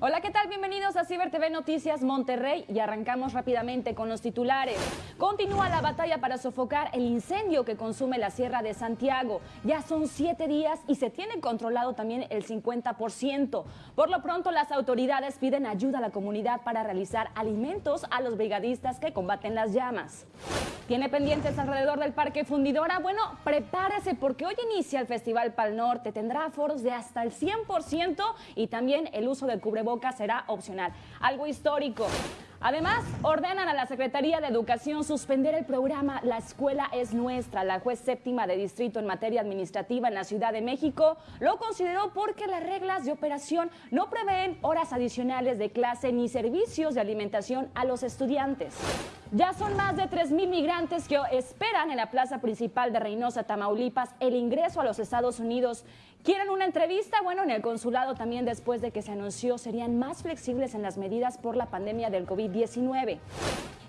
Hola, ¿qué tal? Bienvenidos a Ciber TV Noticias Monterrey y arrancamos rápidamente con los titulares. Continúa la batalla para sofocar el incendio que consume la Sierra de Santiago. Ya son siete días y se tiene controlado también el 50%. Por lo pronto, las autoridades piden ayuda a la comunidad para realizar alimentos a los brigadistas que combaten las llamas. ¿Tiene pendientes alrededor del Parque Fundidora? Bueno, prepárese porque hoy inicia el Festival Pal Norte. Tendrá aforos de hasta el 100% y también el uso del cubrebocas boca será opcional. Algo histórico. Además, ordenan a la Secretaría de Educación suspender el programa La Escuela es Nuestra. La juez séptima de distrito en materia administrativa en la Ciudad de México lo consideró porque las reglas de operación no prevén horas adicionales de clase ni servicios de alimentación a los estudiantes. Ya son más de 3.000 migrantes que esperan en la plaza principal de Reynosa, Tamaulipas, el ingreso a los Estados Unidos. ¿Quieren una entrevista? Bueno, en el consulado también después de que se anunció serían más flexibles en las medidas por la pandemia del COVID-19.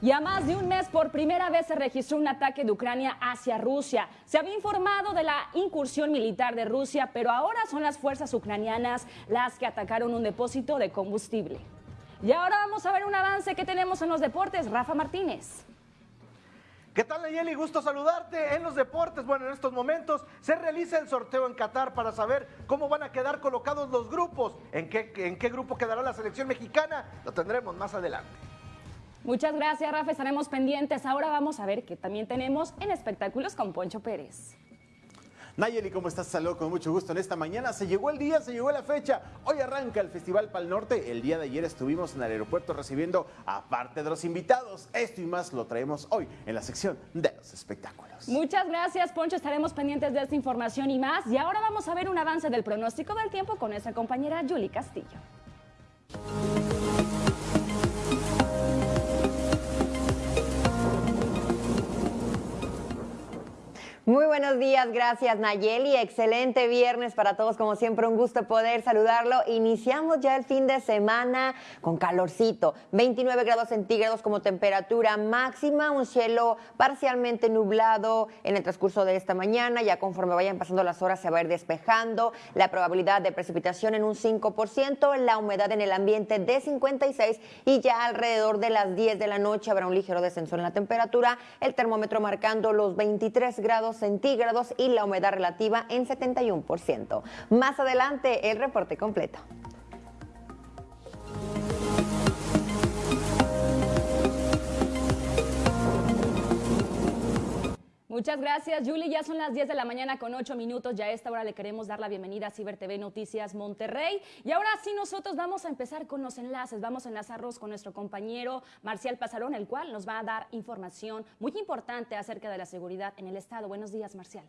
Y a más de un mes por primera vez se registró un ataque de Ucrania hacia Rusia. Se había informado de la incursión militar de Rusia, pero ahora son las fuerzas ucranianas las que atacaron un depósito de combustible. Y ahora vamos a ver un avance que tenemos en los deportes. Rafa Martínez. ¿Qué tal, Nayeli? Gusto saludarte en los deportes. Bueno, en estos momentos se realiza el sorteo en Qatar para saber cómo van a quedar colocados los grupos, en qué, en qué grupo quedará la selección mexicana. Lo tendremos más adelante. Muchas gracias, Rafa. Estaremos pendientes. Ahora vamos a ver qué también tenemos en espectáculos con Poncho Pérez. Nayeli, ¿cómo estás? Saludos con mucho gusto en esta mañana. Se llegó el día, se llegó la fecha. Hoy arranca el Festival Pal Norte. El día de ayer estuvimos en el aeropuerto recibiendo a parte de los invitados. Esto y más lo traemos hoy en la sección de los espectáculos. Muchas gracias, Poncho. Estaremos pendientes de esta información y más. Y ahora vamos a ver un avance del pronóstico del tiempo con nuestra compañera Julie Castillo. Muy buenos días, gracias Nayeli. Excelente viernes para todos, como siempre, un gusto poder saludarlo. Iniciamos ya el fin de semana con calorcito, 29 grados centígrados como temperatura máxima, un cielo parcialmente nublado en el transcurso de esta mañana. Ya conforme vayan pasando las horas se va a ir despejando, la probabilidad de precipitación en un 5%, la humedad en el ambiente de 56 y ya alrededor de las 10 de la noche habrá un ligero descenso en la temperatura, el termómetro marcando los 23 grados centígrados y la humedad relativa en 71%. Más adelante, el reporte completo. Muchas gracias, Julie. Ya son las 10 de la mañana con 8 minutos. Ya a esta hora le queremos dar la bienvenida a Ciber TV Noticias Monterrey. Y ahora sí, nosotros vamos a empezar con los enlaces. Vamos a enlazarnos con nuestro compañero Marcial Pasarón, el cual nos va a dar información muy importante acerca de la seguridad en el Estado. Buenos días, Marcial.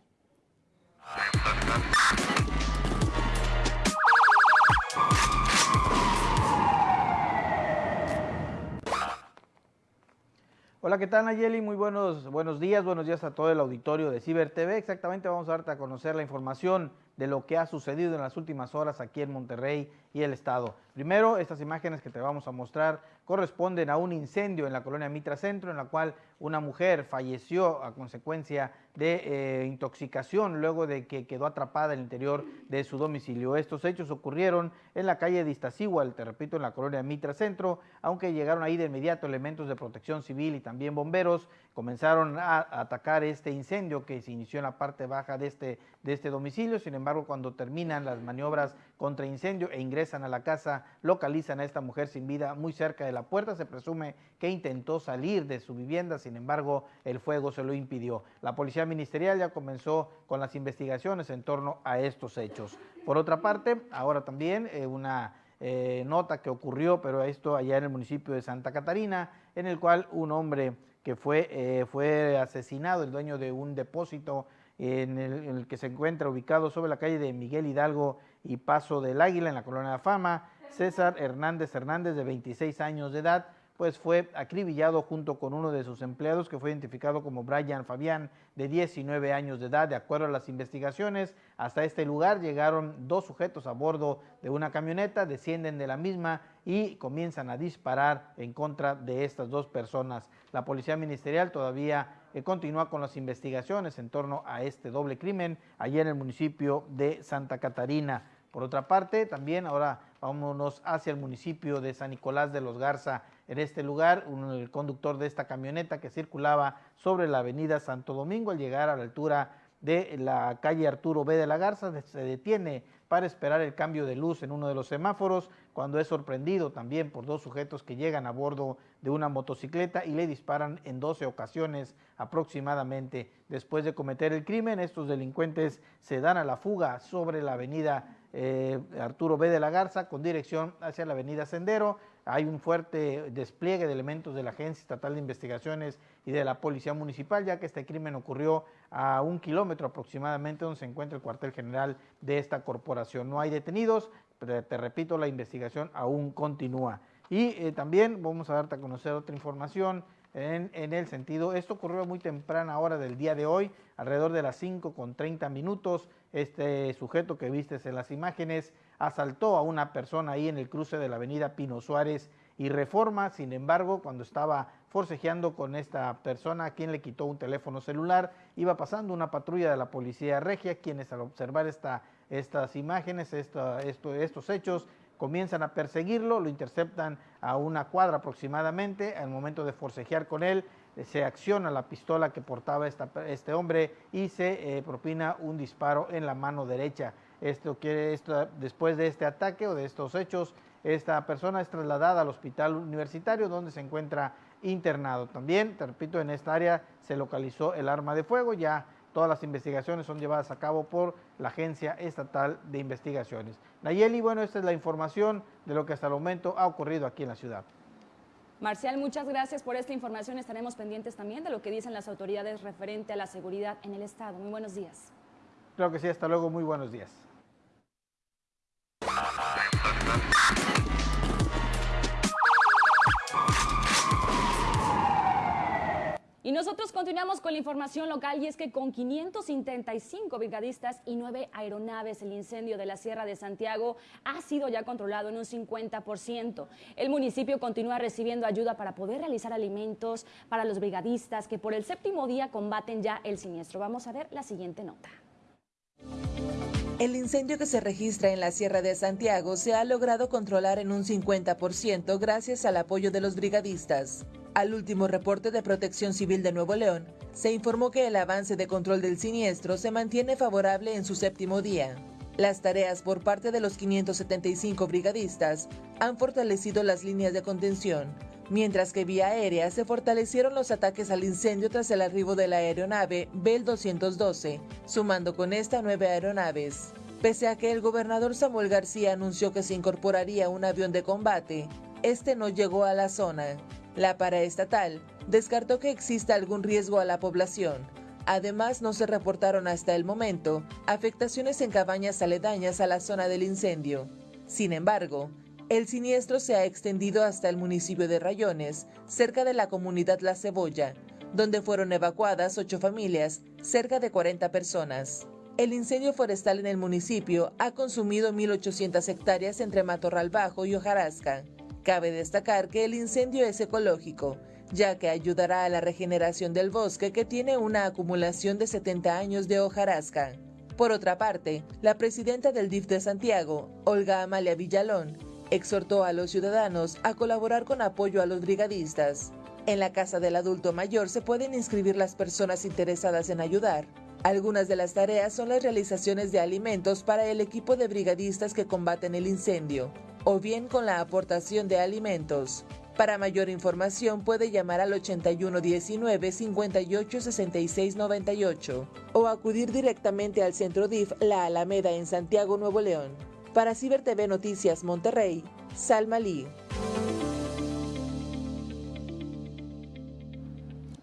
Hola, ¿qué tal Nayeli? Muy buenos, buenos días, buenos días a todo el auditorio de Ciber TV. Exactamente vamos a darte a conocer la información de lo que ha sucedido en las últimas horas aquí en Monterrey y el estado. Primero, estas imágenes que te vamos a mostrar corresponden a un incendio en la colonia Mitra Centro, en la cual una mujer falleció a consecuencia de eh, intoxicación luego de que quedó atrapada en el interior de su domicilio. Estos hechos ocurrieron en la calle de Iztaccíhuatl, te repito, en la colonia Mitra Centro, aunque llegaron ahí de inmediato elementos de protección civil y también bomberos, comenzaron a atacar este incendio que se inició en la parte baja de este, de este domicilio. Sin embargo, cuando terminan las maniobras contra incendio e ingresan a la casa, localizan a esta mujer sin vida muy cerca de la puerta. Se presume que intentó salir de su vivienda, sin embargo, el fuego se lo impidió. La policía ministerial ya comenzó con las investigaciones en torno a estos hechos. Por otra parte, ahora también eh, una eh, nota que ocurrió, pero esto allá en el municipio de Santa Catarina, en el cual un hombre que fue, eh, fue asesinado, el dueño de un depósito en el, que se encuentra ubicado sobre la calle de Miguel Hidalgo y Paso del Águila, en la Colonia de Fama, César Hernández Hernández, de 26 años de edad, pues fue acribillado junto con uno de sus empleados que fue identificado como Brian Fabián, de 19 años de edad. De acuerdo a las investigaciones, hasta este lugar llegaron dos sujetos a bordo de una camioneta, descienden de la misma y comienzan a disparar en contra de estas dos personas. La policía ministerial todavía eh, continúa con las investigaciones en torno a este doble crimen allí en el municipio de Santa Catarina. Por otra parte, también ahora Vámonos hacia el municipio de San Nicolás de los Garza. En este lugar, el conductor de esta camioneta que circulaba sobre la avenida Santo Domingo al llegar a la altura de la calle Arturo B de la Garza se detiene para esperar el cambio de luz en uno de los semáforos, cuando es sorprendido también por dos sujetos que llegan a bordo de una motocicleta y le disparan en 12 ocasiones aproximadamente. Después de cometer el crimen, estos delincuentes se dan a la fuga sobre la avenida eh, Arturo B de la Garza con dirección hacia la avenida Sendero. Hay un fuerte despliegue de elementos de la Agencia Estatal de Investigaciones y de la Policía Municipal, ya que este crimen ocurrió a un kilómetro aproximadamente donde se encuentra el cuartel general de esta corporación. No hay detenidos, pero te repito, la investigación aún continúa. Y eh, también vamos a darte a conocer otra información en, el sentido, esto ocurrió muy temprana hora del día de hoy, alrededor de las 5 con 30 minutos, este sujeto que vistes en las imágenes asaltó a una persona ahí en el cruce de la avenida Pino Suárez y Reforma, sin embargo, cuando estaba forcejeando con esta persona quien le quitó un teléfono celular, iba pasando una patrulla de la policía regia, quienes al observar esta, estas imágenes, estos hechos, comienzan a perseguirlo, lo interceptan a una cuadra aproximadamente, al momento de forcejear con él, se acciona la pistola que portaba este hombre y se eh, propina un disparo en la mano derecha. Esto quiere, esto, después de este ataque o de estos hechos, esta persona es trasladada al hospital universitario donde se encuentra internado. También, te repito, en esta área se localizó el arma de fuego, ya todas las investigaciones son llevadas a cabo por la Agencia Estatal de Investigaciones. Nayeli, bueno, esta es la información de lo que hasta el momento ha ocurrido aquí en la ciudad. Marcial, muchas gracias por esta información. Estaremos pendientes también de lo que dicen las autoridades referente a la seguridad en el Estado. Muy buenos días. Creo que sí, hasta luego. Muy buenos días. Y nosotros continuamos con la información local y es que con 575 brigadistas y 9 aeronaves el incendio de la Sierra de Santiago ha sido ya controlado en un 50%. El municipio continúa recibiendo ayuda para poder realizar alimentos para los brigadistas que por el séptimo día combaten ya el siniestro. Vamos a ver la siguiente nota. El incendio que se registra en la Sierra de Santiago se ha logrado controlar en un 50% gracias al apoyo de los brigadistas. Al último reporte de Protección Civil de Nuevo León, se informó que el avance de control del siniestro se mantiene favorable en su séptimo día. Las tareas por parte de los 575 brigadistas han fortalecido las líneas de contención, mientras que vía aérea se fortalecieron los ataques al incendio tras el arribo de la aeronave Bell 212, sumando con esta nueve aeronaves. Pese a que el gobernador Samuel García anunció que se incorporaría un avión de combate, este no llegó a la zona. La paraestatal descartó que exista algún riesgo a la población. Además, no se reportaron hasta el momento afectaciones en cabañas aledañas a la zona del incendio. Sin embargo, el siniestro se ha extendido hasta el municipio de Rayones, cerca de la comunidad La Cebolla, donde fueron evacuadas ocho familias, cerca de 40 personas. El incendio forestal en el municipio ha consumido 1.800 hectáreas entre Matorral Bajo y Hojarasca. Cabe destacar que el incendio es ecológico, ya que ayudará a la regeneración del bosque que tiene una acumulación de 70 años de hojarasca. Por otra parte, la presidenta del DIF de Santiago, Olga Amalia Villalón, exhortó a los ciudadanos a colaborar con apoyo a los brigadistas. En la Casa del Adulto Mayor se pueden inscribir las personas interesadas en ayudar. Algunas de las tareas son las realizaciones de alimentos para el equipo de brigadistas que combaten el incendio, o bien con la aportación de alimentos. Para mayor información puede llamar al 8119 586698 o acudir directamente al Centro DIF La Alameda en Santiago, Nuevo León. Para Ciber TV Noticias Monterrey, Salma Lee.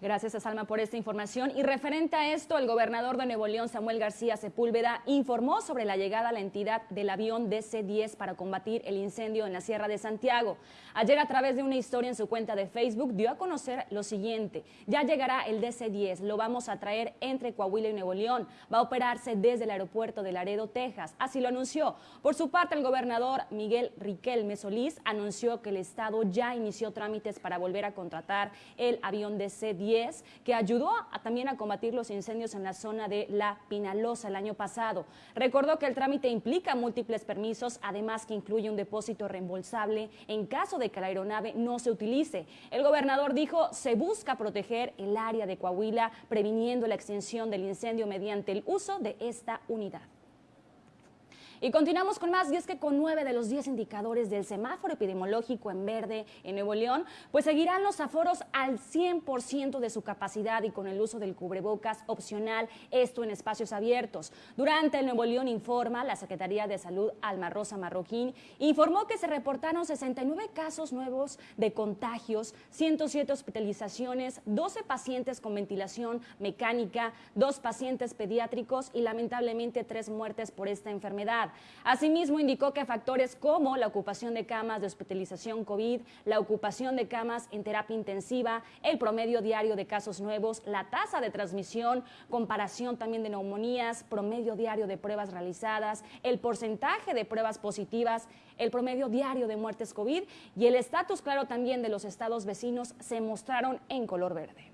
Gracias a Salma por esta información. Y referente a esto, el gobernador de Nuevo León, Samuel García Sepúlveda, informó sobre la llegada a la entidad del avión DC-10 para combatir el incendio en la Sierra de Santiago. Ayer, a través de una historia en su cuenta de Facebook, dio a conocer lo siguiente. Ya llegará el DC-10, lo vamos a traer entre Coahuila y Nuevo León. Va a operarse desde el aeropuerto de Laredo, Texas. Así lo anunció. Por su parte, el gobernador Miguel Riquelme Solís anunció que el Estado ya inició trámites para volver a contratar el avión DC-10 10, que ayudó también a combatir los incendios en la zona de La Pinalosa el año pasado. Recordó que el trámite implica múltiples permisos, además que incluye un depósito reembolsable en caso de que la aeronave no se utilice. El gobernador dijo, se busca proteger el área de Coahuila, previniendo la extensión del incendio mediante el uso de esta unidad. Y continuamos con más, y es que con nueve de los diez indicadores del semáforo epidemiológico en verde en Nuevo León, pues seguirán los aforos al 100% de su capacidad y con el uso del cubrebocas opcional, esto en espacios abiertos. Durante el Nuevo León Informa, la Secretaría de Salud Alma Rosa Marroquín informó que se reportaron 69 casos nuevos de contagios, 107 hospitalizaciones, 12 pacientes con ventilación mecánica, dos pacientes pediátricos y lamentablemente tres muertes por esta enfermedad. Asimismo, indicó que factores como la ocupación de camas de hospitalización COVID, la ocupación de camas en terapia intensiva, el promedio diario de casos nuevos, la tasa de transmisión, comparación también de neumonías, promedio diario de pruebas realizadas, el porcentaje de pruebas positivas, el promedio diario de muertes COVID y el estatus claro también de los estados vecinos se mostraron en color verde.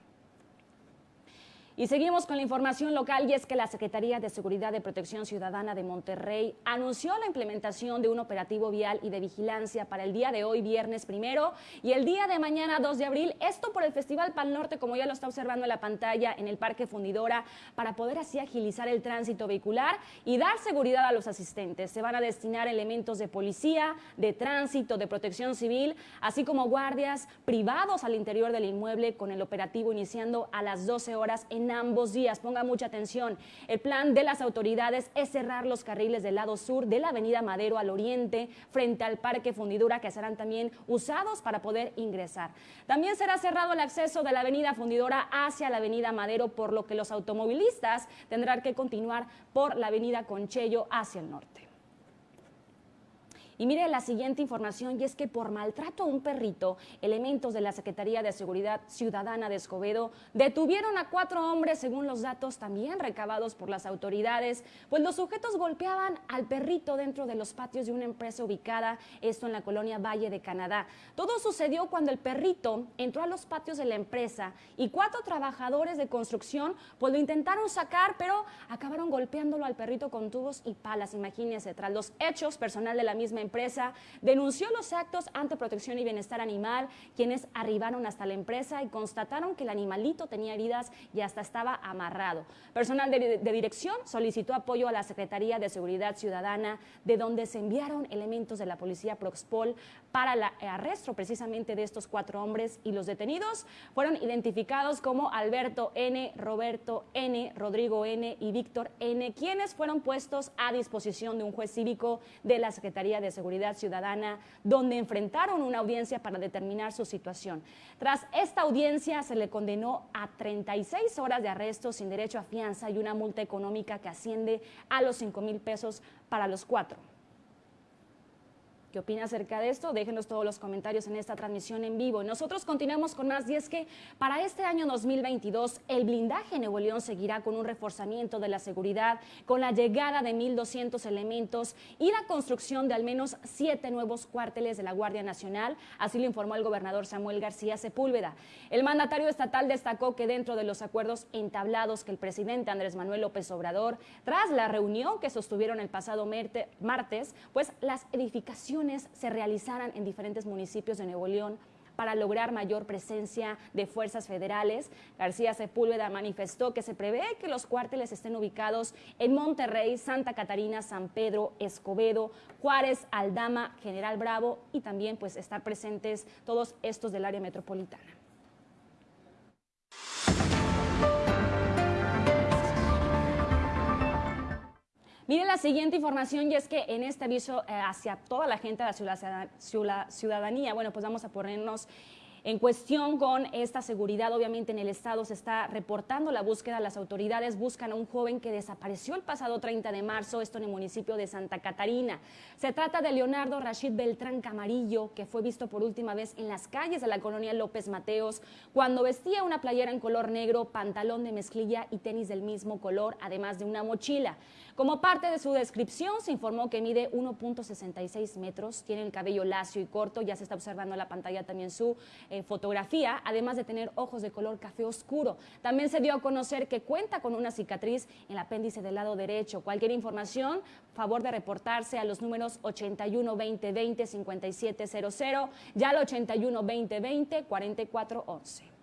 Y seguimos con la información local y es que la Secretaría de Seguridad y Protección Ciudadana de Monterrey anunció la implementación de un operativo vial y de vigilancia para el día de hoy, viernes primero, y el día de mañana, 2 de abril, esto por el Festival Pal Norte, como ya lo está observando en la pantalla, en el Parque Fundidora, para poder así agilizar el tránsito vehicular y dar seguridad a los asistentes. Se van a destinar elementos de policía, de tránsito, de protección civil, así como guardias privados al interior del inmueble con el operativo iniciando a las 12 horas en ambos días. Ponga mucha atención. El plan de las autoridades es cerrar los carriles del lado sur de la avenida Madero al oriente, frente al Parque Fundidura, que serán también usados para poder ingresar. También será cerrado el acceso de la avenida Fundidora hacia la avenida Madero, por lo que los automovilistas tendrán que continuar por la avenida Conchello hacia el norte. Y mire la siguiente información, y es que por maltrato a un perrito, elementos de la Secretaría de Seguridad Ciudadana de Escobedo detuvieron a cuatro hombres, según los datos también recabados por las autoridades, pues los sujetos golpeaban al perrito dentro de los patios de una empresa ubicada, esto en la colonia Valle de Canadá. Todo sucedió cuando el perrito entró a los patios de la empresa y cuatro trabajadores de construcción pues lo intentaron sacar, pero acabaron golpeándolo al perrito con tubos y palas, imagínense. Tras los hechos, personal de la misma empresa denunció los actos ante protección y bienestar animal, quienes arribaron hasta la empresa y constataron que el animalito tenía heridas y hasta estaba amarrado. Personal de, dirección solicitó apoyo a la Secretaría de Seguridad Ciudadana, de donde se enviaron elementos de la policía Proxpol para el arresto precisamente de estos cuatro hombres y los detenidos fueron identificados como Alberto N., Roberto N., Rodrigo N. y Víctor N., quienes fueron puestos a disposición de un juez cívico de la Secretaría de Seguridad Ciudadana, donde enfrentaron una audiencia para determinar su situación. Tras esta audiencia se le condenó a 36 horas de arresto sin derecho a fianza y una multa económica que asciende a los 5 mil pesos para los cuatro. ¿Qué opina acerca de esto? Déjenos todos los comentarios en esta transmisión en vivo. Nosotros continuamos con más y es que para este año 2022 el blindaje en Nuevo León seguirá con un reforzamiento de la seguridad, con la llegada de 1.200 elementos y la construcción de al menos siete nuevos cuarteles de la Guardia Nacional. Así lo informó el gobernador Samuel García Sepúlveda. El mandatario estatal destacó que dentro de los acuerdos entablados que el presidente Andrés Manuel López Obrador, tras la reunión que sostuvieron el pasado martes, pues las edificaciones se realizaran en diferentes municipios de Nuevo León para lograr mayor presencia de fuerzas federales. García Sepúlveda manifestó que se prevé que los cuarteles estén ubicados en Monterrey, Santa Catarina, San Pedro, Escobedo, Juárez, Aldama, General Bravo y también pues estar presentes todos estos del área metropolitana. Miren la siguiente información y es que en este aviso eh, hacia toda la gente de la ciudadanía, bueno, pues vamos a ponernos en cuestión con esta seguridad, obviamente en el estado se está reportando la búsqueda, las autoridades buscan a un joven que desapareció el pasado 30 de marzo, esto en el municipio de Santa Catarina. Se trata de Leonardo Rashid Beltrán Camarillo, que fue visto por última vez en las calles de la colonia López Mateos, cuando vestía una playera en color negro, pantalón de mezclilla y tenis del mismo color, además de una mochila. Como parte de su descripción, se informó que mide 1.66 metros, tiene el cabello lacio y corto, ya se está observando en la pantalla también su eh, fotografía, además de tener ojos de color café oscuro. También se dio a conocer que cuenta con una cicatriz en el apéndice del lado derecho. Cualquier información, favor de reportarse a los números 81 20 20 5700, ya al 81 20 20 4411.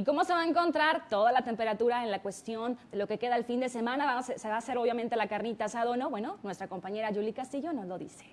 ¿Y cómo se va a encontrar toda la temperatura en la cuestión de lo que queda el fin de semana? Se va a hacer obviamente la carnita asada o no. Bueno, nuestra compañera Julie Castillo nos lo dice.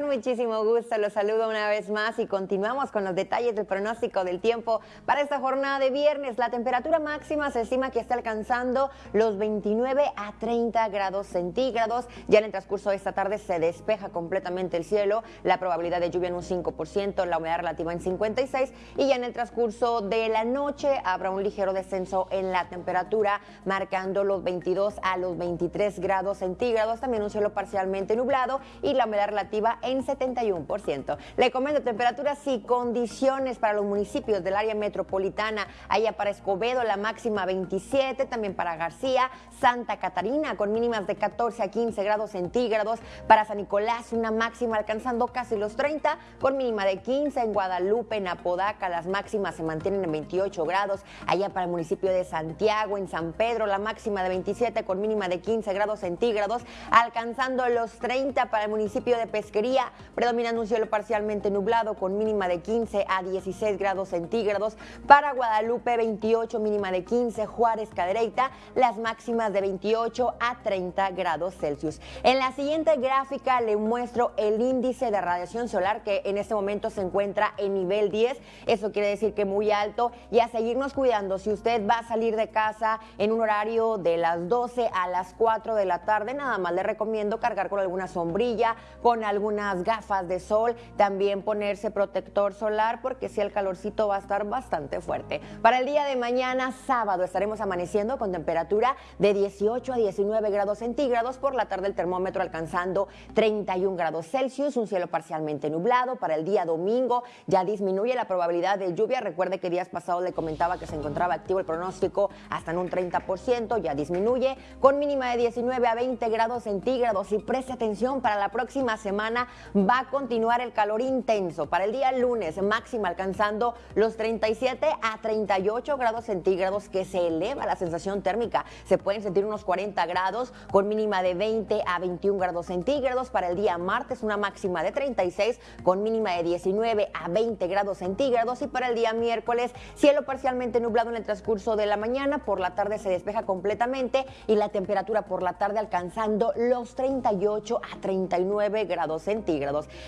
Con muchísimo gusto los saludo una vez más y continuamos con los detalles del pronóstico del tiempo para esta jornada de viernes. La temperatura máxima se estima que está alcanzando los 29 a 30 grados centígrados. Ya en el transcurso de esta tarde se despeja completamente el cielo, la probabilidad de lluvia en un 5%, la humedad relativa en 56 y ya en el transcurso de la noche habrá un ligero descenso en la temperatura, marcando los 22 a los 23 grados centígrados. También un cielo parcialmente nublado y la humedad relativa en 71%. Le comento temperaturas y condiciones para los municipios del área metropolitana. Allá para Escobedo la máxima 27, también para García, Santa Catarina con mínimas de 14 a 15 grados centígrados. Para San Nicolás una máxima alcanzando casi los 30 con mínima de 15. En Guadalupe, en Apodaca las máximas se mantienen en 28 grados. Allá para el municipio de Santiago, en San Pedro la máxima de 27 con mínima de 15 grados centígrados, alcanzando los 30 para el municipio de Pesquería predominando un cielo parcialmente nublado con mínima de 15 a 16 grados centígrados. Para Guadalupe, 28, mínima de 15. Juárez, Cadereyta, las máximas de 28 a 30 grados Celsius. En la siguiente gráfica le muestro el índice de radiación solar que en este momento se encuentra en nivel 10. Eso quiere decir que muy alto y a seguirnos cuidando. Si usted va a salir de casa en un horario de las 12 a las 4 de la tarde, nada más le recomiendo cargar con alguna sombrilla, con algún gafas de sol, también ponerse protector solar porque si el calorcito va a estar bastante fuerte. Para el día de mañana, sábado, estaremos amaneciendo con temperatura de 18 a 19 grados centígrados, por la tarde el termómetro alcanzando 31 grados Celsius, un cielo parcialmente nublado. Para el día domingo ya disminuye la probabilidad de lluvia. Recuerde que días pasados le comentaba que se encontraba activo el pronóstico hasta en un 30%, ya disminuye con mínima de 19 a 20 grados centígrados y preste atención para la próxima semana va a continuar el calor intenso. Para el día lunes, máxima alcanzando los 37 a 38 grados centígrados, que se eleva la sensación térmica. Se pueden sentir unos 40 grados con mínima de 20 a 21 grados centígrados. Para el día martes, una máxima de 36 con mínima de 19 a 20 grados centígrados. Y para el día miércoles, cielo parcialmente nublado en el transcurso de la mañana. Por la tarde se despeja completamente y la temperatura por la tarde alcanzando los 38 a 39 grados centígrados.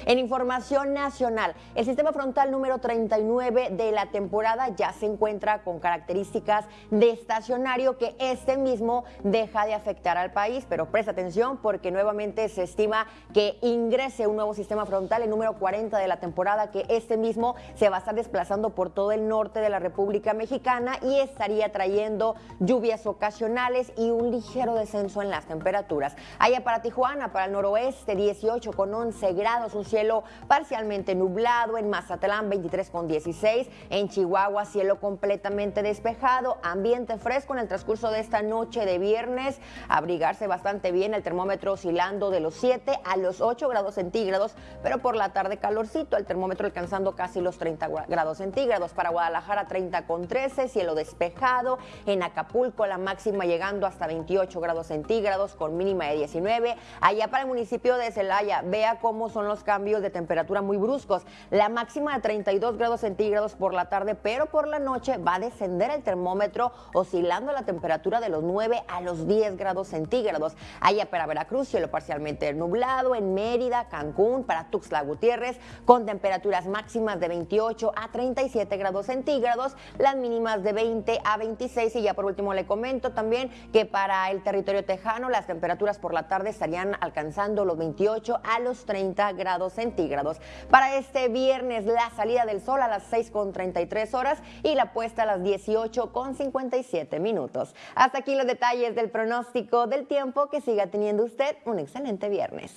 En información nacional, el sistema frontal número 39 de la temporada ya se encuentra con características de estacionario que este mismo deja de afectar al país, pero presta atención porque nuevamente se estima que ingrese un nuevo sistema frontal, el número 40 de la temporada, que este mismo se va a estar desplazando por todo el norte de la República Mexicana y estaría trayendo lluvias ocasionales y un ligero descenso en las temperaturas. Allá para Tijuana, para el noroeste, 18 con 11 grados, un cielo parcialmente nublado, en Mazatlán 23 con 16, en Chihuahua cielo completamente despejado, ambiente fresco en el transcurso de esta noche de viernes, abrigarse bastante bien, el termómetro oscilando de los 7 a los 8 grados centígrados, pero por la tarde calorcito, el termómetro alcanzando casi los 30 grados centígrados, para Guadalajara 30 con 13, cielo despejado, en Acapulco la máxima llegando hasta 28 grados centígrados con mínima de 19, allá para el municipio de Celaya, vea cómo son los cambios de temperatura muy bruscos. La máxima de 32 grados centígrados por la tarde, pero por la noche va a descender el termómetro oscilando la temperatura de los 9 a los 10 grados centígrados. Allá para Veracruz, cielo parcialmente nublado, en Mérida, Cancún, para Tuxtla Gutiérrez, con temperaturas máximas de 28 a 37 grados centígrados, las mínimas de 20 a 26 y ya por último le comento también que para el territorio tejano las temperaturas por la tarde estarían alcanzando los 28 a los 30 30 grados centígrados. Para este viernes, la salida del sol a las 6.33 horas y la puesta a las 18.57 minutos. Hasta aquí los detalles del pronóstico del tiempo. Que siga teniendo usted un excelente viernes.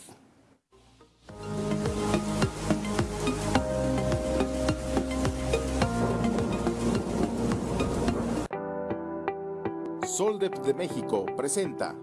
Soldep de México presenta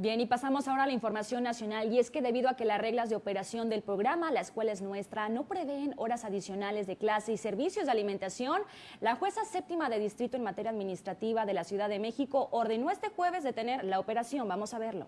Bien, y pasamos ahora a la información nacional y es que debido a que las reglas de operación del programa La Escuela es Nuestra no prevén horas adicionales de clase y servicios de alimentación, la jueza séptima de distrito en materia administrativa de la Ciudad de México ordenó este jueves detener la operación. Vamos a verlo.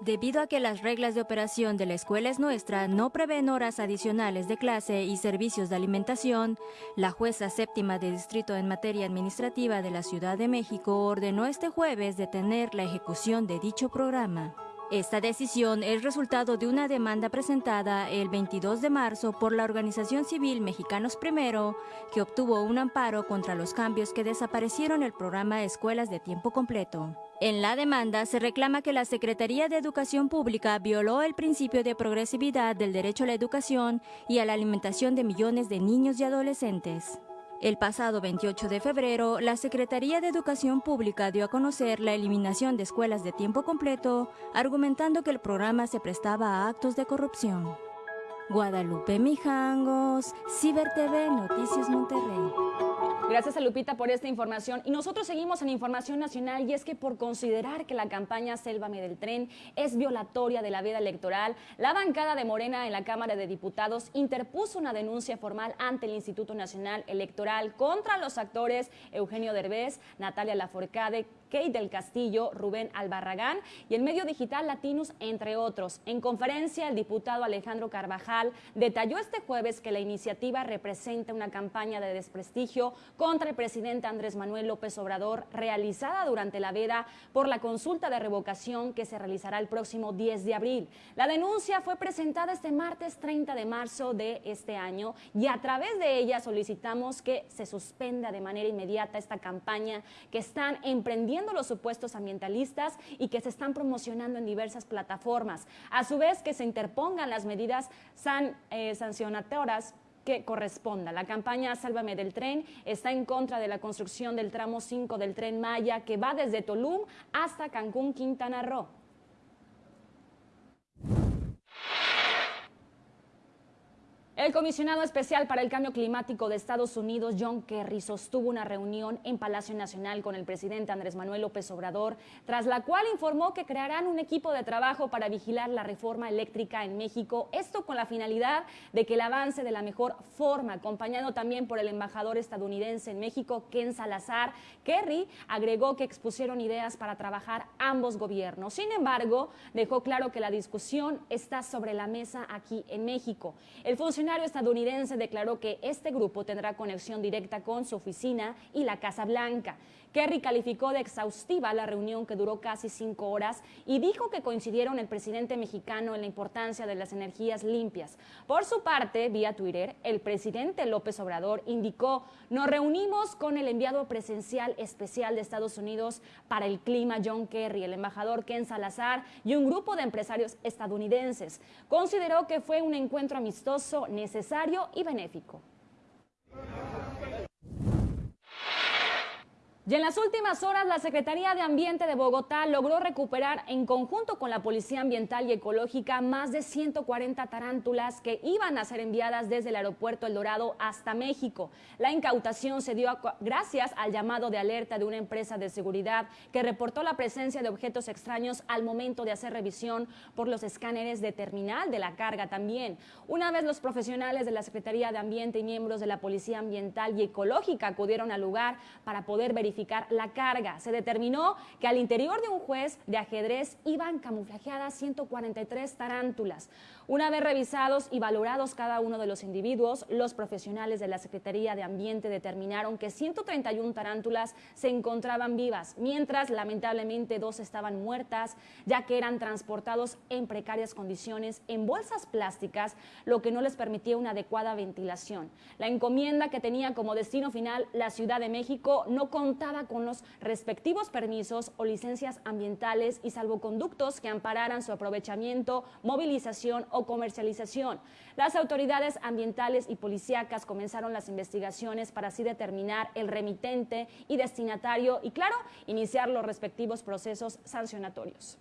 Debido a que las reglas de operación de la escuela es nuestra no prevén horas adicionales de clase y servicios de alimentación, la jueza séptima de distrito en materia administrativa de la Ciudad de México ordenó este jueves detener la ejecución de dicho programa. Esta decisión es resultado de una demanda presentada el 22 de marzo por la organización civil Mexicanos Primero, que obtuvo un amparo contra los cambios que desaparecieron el programa Escuelas de Tiempo Completo. En la demanda se reclama que la Secretaría de Educación Pública violó el principio de progresividad del derecho a la educación y a la alimentación de millones de niños y adolescentes. El pasado 28 de febrero, la Secretaría de Educación Pública dio a conocer la eliminación de escuelas de tiempo completo, argumentando que el programa se prestaba a actos de corrupción. Guadalupe Mijangos, Ciber TV, Noticias Monterrey. Gracias a Lupita por esta información. Y nosotros seguimos en Información Nacional y es que por considerar que la campaña Sélvame del Tren es violatoria de la veda electoral, la bancada de Morena en la Cámara de Diputados interpuso una denuncia formal ante el Instituto Nacional Electoral contra los actores Eugenio Derbez, Natalia Laforcade, Kate del Castillo, Rubén Albarragán y el medio digital Latinus, entre otros. En conferencia, el diputado Alejandro Carvajal detalló este jueves que la iniciativa representa una campaña de desprestigio contra el presidente Andrés Manuel López Obrador realizada durante la veda por la consulta de revocación que se realizará el próximo 10 de abril. La denuncia fue presentada este martes 30 de marzo de este año y a través de ella solicitamos que se suspenda de manera inmediata esta campaña que están emprendiendo los supuestos ambientalistas y que se están promocionando en diversas plataformas. A su vez, que se interpongan las medidas san, eh, sancionatorias que corresponda. La campaña Sálvame del tren está en contra de la construcción del tramo 5 del tren Maya que va desde Tulum hasta Cancún, Quintana Roo. El comisionado especial para el cambio climático de Estados Unidos, John Kerry, sostuvo una reunión en Palacio Nacional con el presidente Andrés Manuel López Obrador, tras la cual informó que crearán un equipo de trabajo para vigilar la reforma eléctrica en México, esto con la finalidad de que el avance de la mejor forma, acompañado también por el embajador estadounidense en México, Ken Salazar. Kerry agregó que expusieron ideas para trabajar ambos gobiernos. Sin embargo, dejó claro que la discusión está sobre la mesa aquí en México. El funcionario estadounidense declaró que este grupo tendrá conexión directa con su oficina y la Casa Blanca. Kerry calificó de exhaustiva la reunión que duró casi cinco horas y dijo que coincidieron el presidente mexicano en la importancia de las energías limpias. Por su parte, vía Twitter, el presidente López Obrador indicó, nos reunimos con el enviado presencial especial de Estados Unidos para el clima, John Kerry, el embajador Ken Salazar y un grupo de empresarios estadounidenses. Consideró que fue un encuentro amistoso, necesario y benéfico. Y en las últimas horas, la Secretaría de Ambiente de Bogotá logró recuperar en conjunto con la Policía Ambiental y Ecológica más de 140 tarántulas que iban a ser enviadas desde el aeropuerto El Dorado hasta México. La incautación se dio gracias al llamado de alerta de una empresa de seguridad que reportó la presencia de objetos extraños al momento de hacer revisión por los escáneres de terminal de la carga también. Una vez los profesionales de la Secretaría de Ambiente y miembros de la Policía Ambiental y Ecológica acudieron al lugar para poder verificar la carga. Se determinó que al interior de un juez de ajedrez iban camuflajeadas 143 tarántulas. Una vez revisados y valorados cada uno de los individuos, los profesionales de la Secretaría de Ambiente determinaron que 131 tarántulas se encontraban vivas, mientras lamentablemente dos estaban muertas, ya que eran transportados en precarias condiciones en bolsas plásticas, lo que no les permitía una adecuada ventilación. La encomienda que tenía como destino final la Ciudad de México no contaba con los respectivos permisos o licencias ambientales y salvoconductos que ampararan su aprovechamiento, movilización o comercialización. Las autoridades ambientales y policíacas comenzaron las investigaciones para así determinar el remitente y destinatario y, claro, iniciar los respectivos procesos sancionatorios.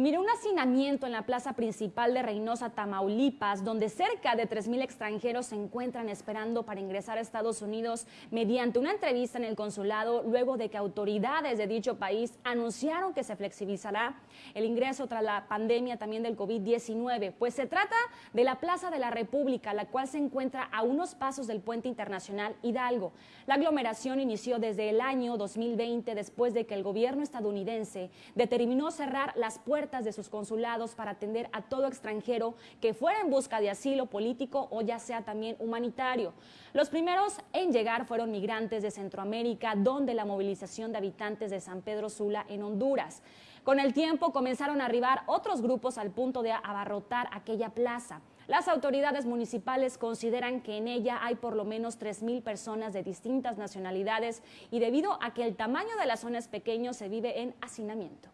Mire, un hacinamiento en la plaza principal de Reynosa, Tamaulipas, donde cerca de 3.000 extranjeros se encuentran esperando para ingresar a Estados Unidos mediante una entrevista en el consulado, luego de que autoridades de dicho país anunciaron que se flexibilizará el ingreso tras la pandemia también del COVID-19. Pues se trata de la Plaza de la República, la cual se encuentra a unos pasos del puente internacional Hidalgo. La aglomeración inició desde el año 2020, después de que el gobierno estadounidense determinó cerrar las puertas de sus consulados para atender a todo extranjero que fuera en busca de asilo político o ya sea también humanitario. Los primeros en llegar fueron migrantes de Centroamérica, donde la movilización de habitantes de San Pedro Sula en Honduras. Con el tiempo comenzaron a arribar otros grupos al punto de abarrotar aquella plaza. Las autoridades municipales consideran que en ella hay por lo menos 3.000 personas de distintas nacionalidades y debido a que el tamaño de la zona es pequeño se vive en hacinamiento.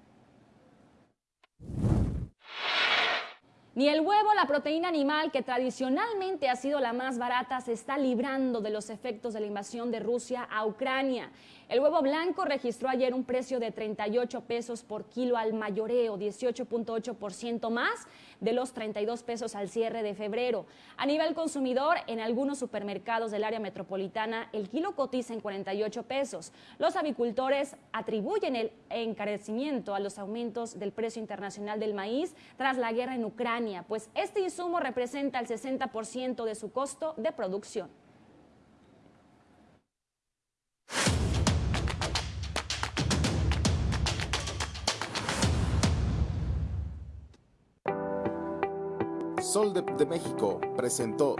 Ni el huevo, la proteína animal, que tradicionalmente ha sido la más barata, se está librando de los efectos de la invasión de Rusia a Ucrania. El huevo blanco registró ayer un precio de 38 pesos por kilo al mayoreo, 18.8% más de los 32 pesos al cierre de febrero. A nivel consumidor, en algunos supermercados del área metropolitana, el kilo cotiza en 48 pesos. Los avicultores atribuyen el encarecimiento a los aumentos del precio internacional del maíz tras la guerra en Ucrania, pues este insumo representa el 60% de su costo de producción. Sol de, México presentó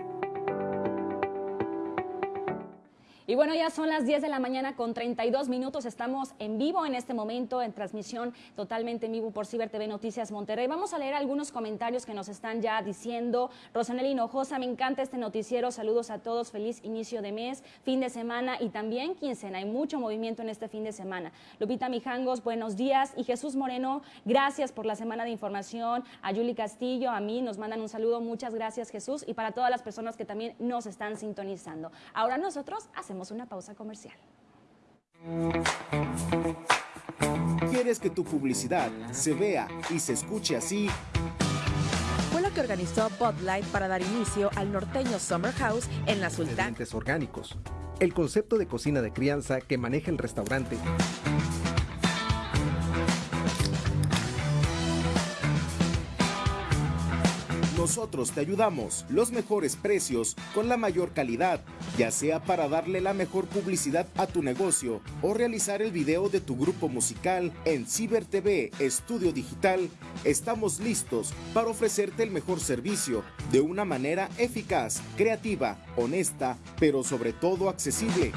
Y bueno, ya son las 10 de la mañana con 32 minutos. Estamos en vivo en este momento, en transmisión totalmente en vivo por Ciber TV Noticias Monterrey. Vamos a leer algunos comentarios que nos están ya diciendo. Rosanel Hinojosa, me encanta este noticiero. Saludos a todos. Feliz inicio de mes, fin de semana y también quincena. Hay mucho movimiento en este fin de semana. Lupita Mijangos, buenos días. Y Jesús Moreno, gracias por la semana de información. A Yuli Castillo, a mí nos mandan un saludo. Muchas gracias, Jesús. Y para todas las personas que también nos están sintonizando. Ahora nosotros hacemos una pausa comercial. ¿Quieres que tu publicidad se vea y se escuche así? Fue lo que organizó Bud Light para dar inicio al norteño Summer House en la Sultana. Ingredientes orgánicos. El concepto de cocina de crianza que maneja el restaurante. Nosotros te ayudamos. Los mejores precios con la mayor calidad, ya sea para darle la mejor publicidad a tu negocio o realizar el video de tu grupo musical en Ciber TV Estudio Digital. Estamos listos para ofrecerte el mejor servicio de una manera eficaz, creativa, honesta, pero sobre todo accesible.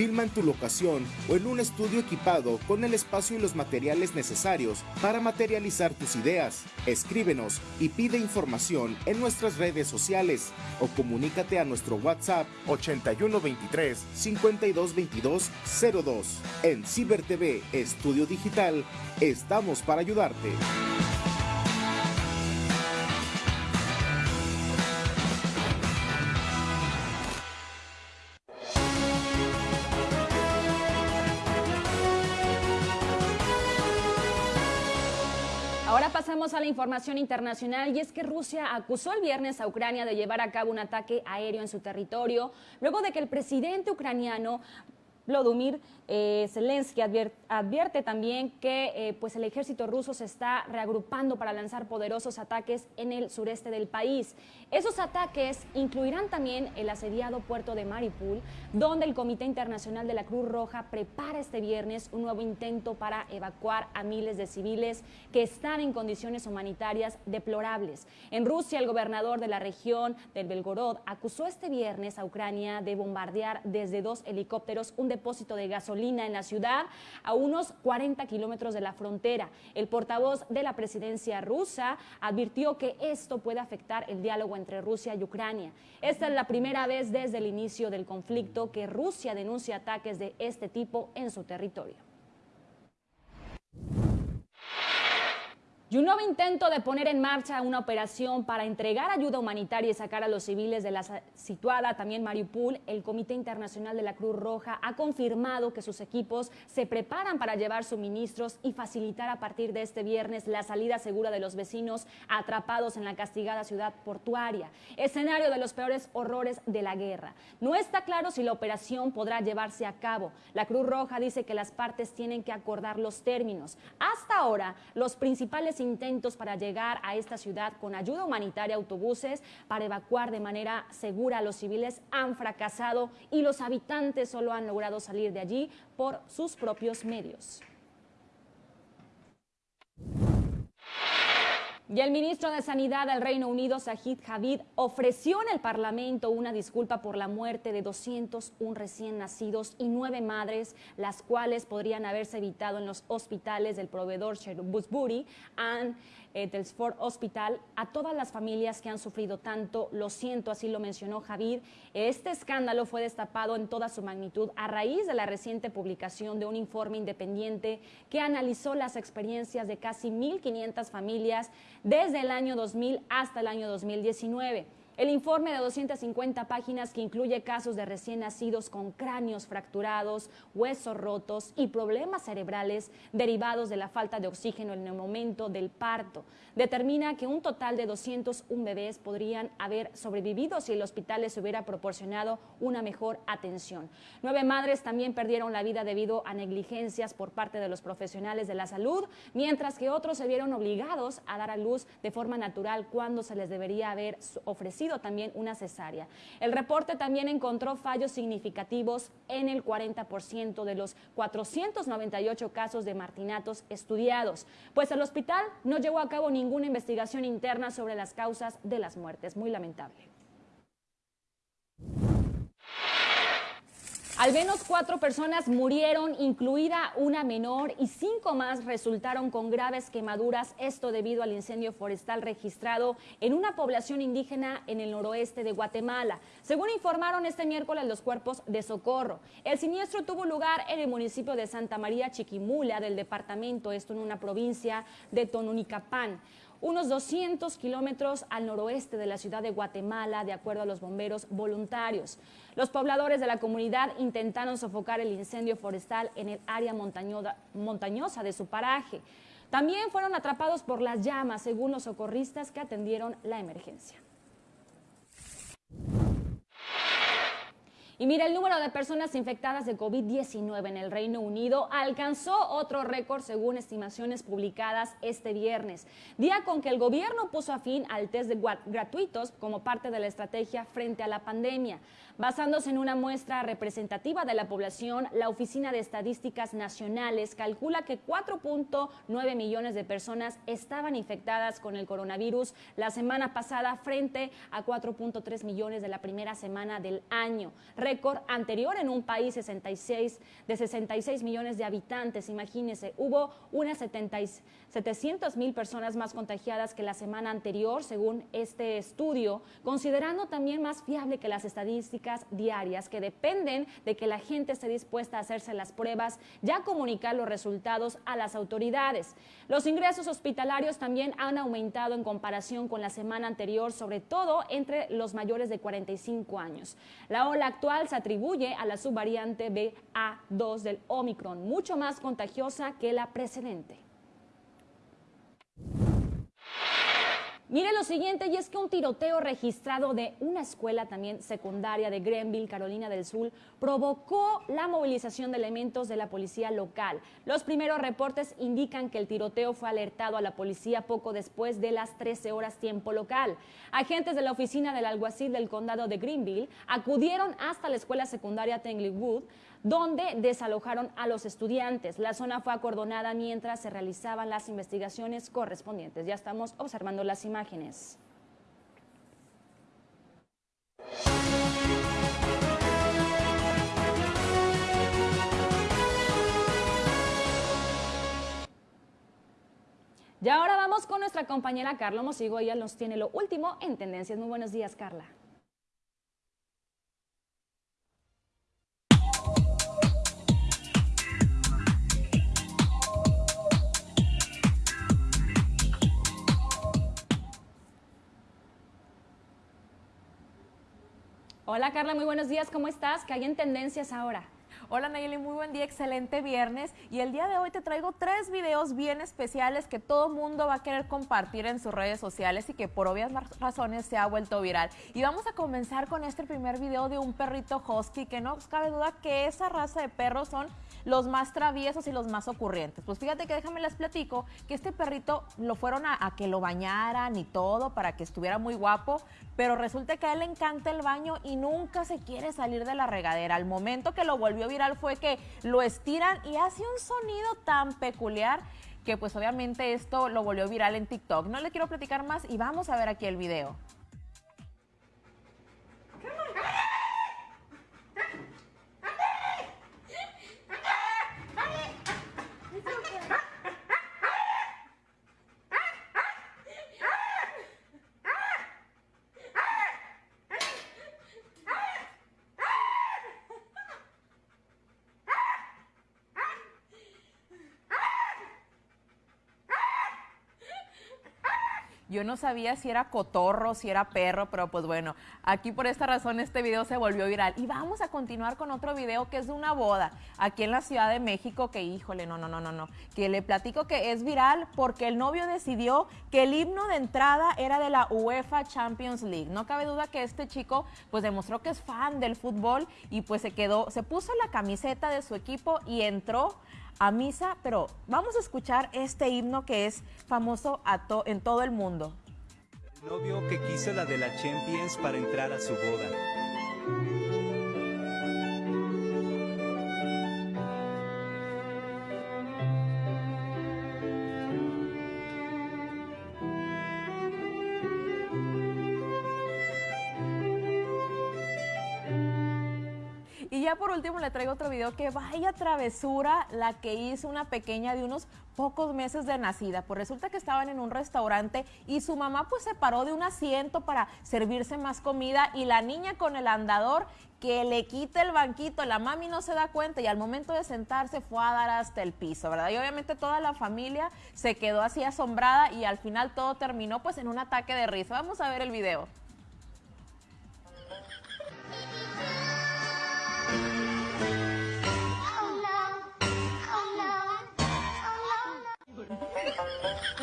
Filma en tu locación o en un estudio equipado con el espacio y los materiales necesarios para materializar tus ideas. Escríbenos y pide información en nuestras redes sociales o comunícate a nuestro WhatsApp 8123 5222 02. En Ciber TV Estudio Digital estamos para ayudarte. Pasamos a la información internacional y es que Rusia acusó el viernes a Ucrania de llevar a cabo un ataque aéreo en su territorio, luego de que el presidente ucraniano Vladimir eh, Zelensky advier- advierte también que eh, pues el ejército ruso se está reagrupando para lanzar poderosos ataques en el sureste del país. Esos ataques incluirán también el asediado puerto de Mariupol, donde el Comité Internacional de la Cruz Roja prepara este viernes un nuevo intento para evacuar a miles de civiles que están en condiciones humanitarias deplorables. En Rusia, el gobernador de la región del Belgorod acusó este viernes a Ucrania de bombardear desde dos helicópteros un depósito de gasolina en la ciudad a unos 40 kilómetros de la frontera. El portavoz de la presidencia rusa advirtió que esto puede afectar el diálogo entre Rusia y Ucrania. Esta es la primera vez desde el inicio del conflicto que Rusia denuncia ataques de este tipo en su territorio. Y un nuevo intento de poner en marcha una operación para entregar ayuda humanitaria y sacar a los civiles de la situada también Mariupol, el Comité Internacional de la Cruz Roja ha confirmado que sus equipos se preparan para llevar suministros y facilitar a partir de este viernes la salida segura de los vecinos atrapados en la castigada ciudad portuaria, escenario de los peores horrores de la guerra. No está claro si la operación podrá llevarse a cabo. La Cruz Roja dice que las partes tienen que acordar los términos. Hasta ahora, los principales intentos para llegar a esta ciudad con ayuda humanitaria, autobuses para evacuar de manera segura a los civiles han fracasado y los habitantes solo han logrado salir de allí por sus propios medios. Y el ministro de Sanidad del Reino Unido, Sajid Javid, ofreció en el Parlamento una disculpa por la muerte de 201 recién nacidos y nueve madres, las cuales podrían haberse evitado en los hospitales del proveedor And Telsford Hospital. A todas las familias que han sufrido tanto, lo siento, así lo mencionó Javid. Este escándalo fue destapado en toda su magnitud a raíz de la reciente publicación de un informe independiente que analizó las experiencias de casi 1.500 familias desde el año 2000 hasta el año 2019. El informe de 250 páginas que incluye casos de recién nacidos con cráneos fracturados, huesos rotos y problemas cerebrales derivados de la falta de oxígeno en el momento del parto, determina que un total de 201 bebés podrían haber sobrevivido si el hospital les hubiera proporcionado una mejor atención. Nueve madres también perdieron la vida debido a negligencias por parte de los profesionales de la salud, mientras que otros se vieron obligados a dar a luz de forma natural cuando se les debería haber ofrecido también una cesárea. El reporte también encontró fallos significativos en el 40% de los 498 casos de martinatos estudiados, pues el hospital no llevó a cabo ninguna investigación interna sobre las causas de las muertes. Muy lamentable. Al menos cuatro personas murieron, incluida una menor, y cinco más resultaron con graves quemaduras, esto debido al incendio forestal registrado en una población indígena en el noroeste de Guatemala. Según informaron este miércoles los cuerpos de socorro, el siniestro tuvo lugar en el municipio de Santa María Chiquimula del departamento, esto en una provincia de Tonunicapán unos 200 kilómetros al noroeste de la ciudad de Guatemala, de acuerdo a los bomberos voluntarios. Los pobladores de la comunidad intentaron sofocar el incendio forestal en el área montañosa de su paraje. También fueron atrapados por las llamas, según los socorristas que atendieron la emergencia. Y mira, el número de personas infectadas de COVID-19 en el Reino Unido alcanzó otro récord según estimaciones publicadas este viernes, día con que el gobierno puso a fin al test de gratuitos como parte de la estrategia frente a la pandemia. Basándose en una muestra representativa de la población, la Oficina de Estadísticas Nacionales calcula que 4.9 millones de personas estaban infectadas con el coronavirus la semana pasada frente a 4.3 millones de la primera semana del año, récord anterior en un país 66, de 66 millones de habitantes. Imagínense, hubo unas 700 mil personas más contagiadas que la semana anterior, según este estudio, considerando también más fiable que las estadísticas diarias que dependen de que la gente esté dispuesta a hacerse las pruebas y a comunicar los resultados a las autoridades. Los ingresos hospitalarios también han aumentado en comparación con la semana anterior, sobre todo entre los mayores de 45 años. La ola actual se atribuye a la subvariante BA2 del Omicron, mucho más contagiosa que la precedente. Mire lo siguiente, y es que un tiroteo registrado de una escuela también secundaria de Grenville, Carolina del Sur, provocó la movilización de elementos de la policía local. Los primeros reportes indican que el tiroteo fue alertado a la policía poco después de las 13 horas tiempo local. Agentes de la oficina del alguacil del condado de Greenville acudieron hasta la escuela secundaria Tanglewood donde desalojaron a los estudiantes. La zona fue acordonada mientras se realizaban las investigaciones correspondientes. Ya estamos observando las imágenes. Y ahora vamos con nuestra compañera Carla Mosigo. Ella nos tiene lo último en Tendencias. Muy buenos días, Carla. Hola Carla, muy buenos días, ¿cómo estás? ¿Qué hay en tendencias ahora? Hola Nayeli, muy buen día, excelente viernes. Y el día de hoy te traigo tres videos bien especiales que todo mundo va a querer compartir en sus redes sociales y que por obvias razones se ha vuelto viral. Y vamos a comenzar con este primer video de un perrito husky que no cabe duda que esa raza de perros son los más traviesos y los más ocurrientes. Pues fíjate que déjame les platico que este perrito lo fueron a, a, que lo bañaran y todo para que estuviera muy guapo, pero resulta que a él le encanta el baño y nunca se quiere salir de la regadera. Al momento que lo volvió viral fue que lo estiran y hace un sonido tan peculiar que pues obviamente esto lo volvió viral en TikTok. No le quiero platicar más y vamos a ver aquí el video. Yo no sabía si era cotorro, si era perro, pero pues bueno, aquí por esta razón este video se volvió viral. Y vamos a continuar con otro video que es de una boda aquí en la Ciudad de México que, híjole, no, no, no, no, no, que le platico que es viral porque el novio decidió que el himno de entrada era de la UEFA Champions League. No cabe duda que este chico pues demostró que es fan del fútbol y pues se quedó, se puso la camiseta de su equipo y entró a misa, pero vamos a escuchar este himno que es famoso en todo el mundo. El novio que quiso la de la Champions para entrar a su boda. Último le traigo otro video que vaya travesura la que hizo una pequeña de unos pocos meses de nacida. Pues resulta que estaban en un restaurante y su mamá pues se paró de un asiento para servirse más comida y la niña con el andador que le quita el banquito, la mami no se da cuenta y al momento de sentarse fue a dar hasta el piso, ¿verdad? Y obviamente toda la familia se quedó así asombrada y al final todo terminó pues en un ataque de risa. Vamos a ver el video.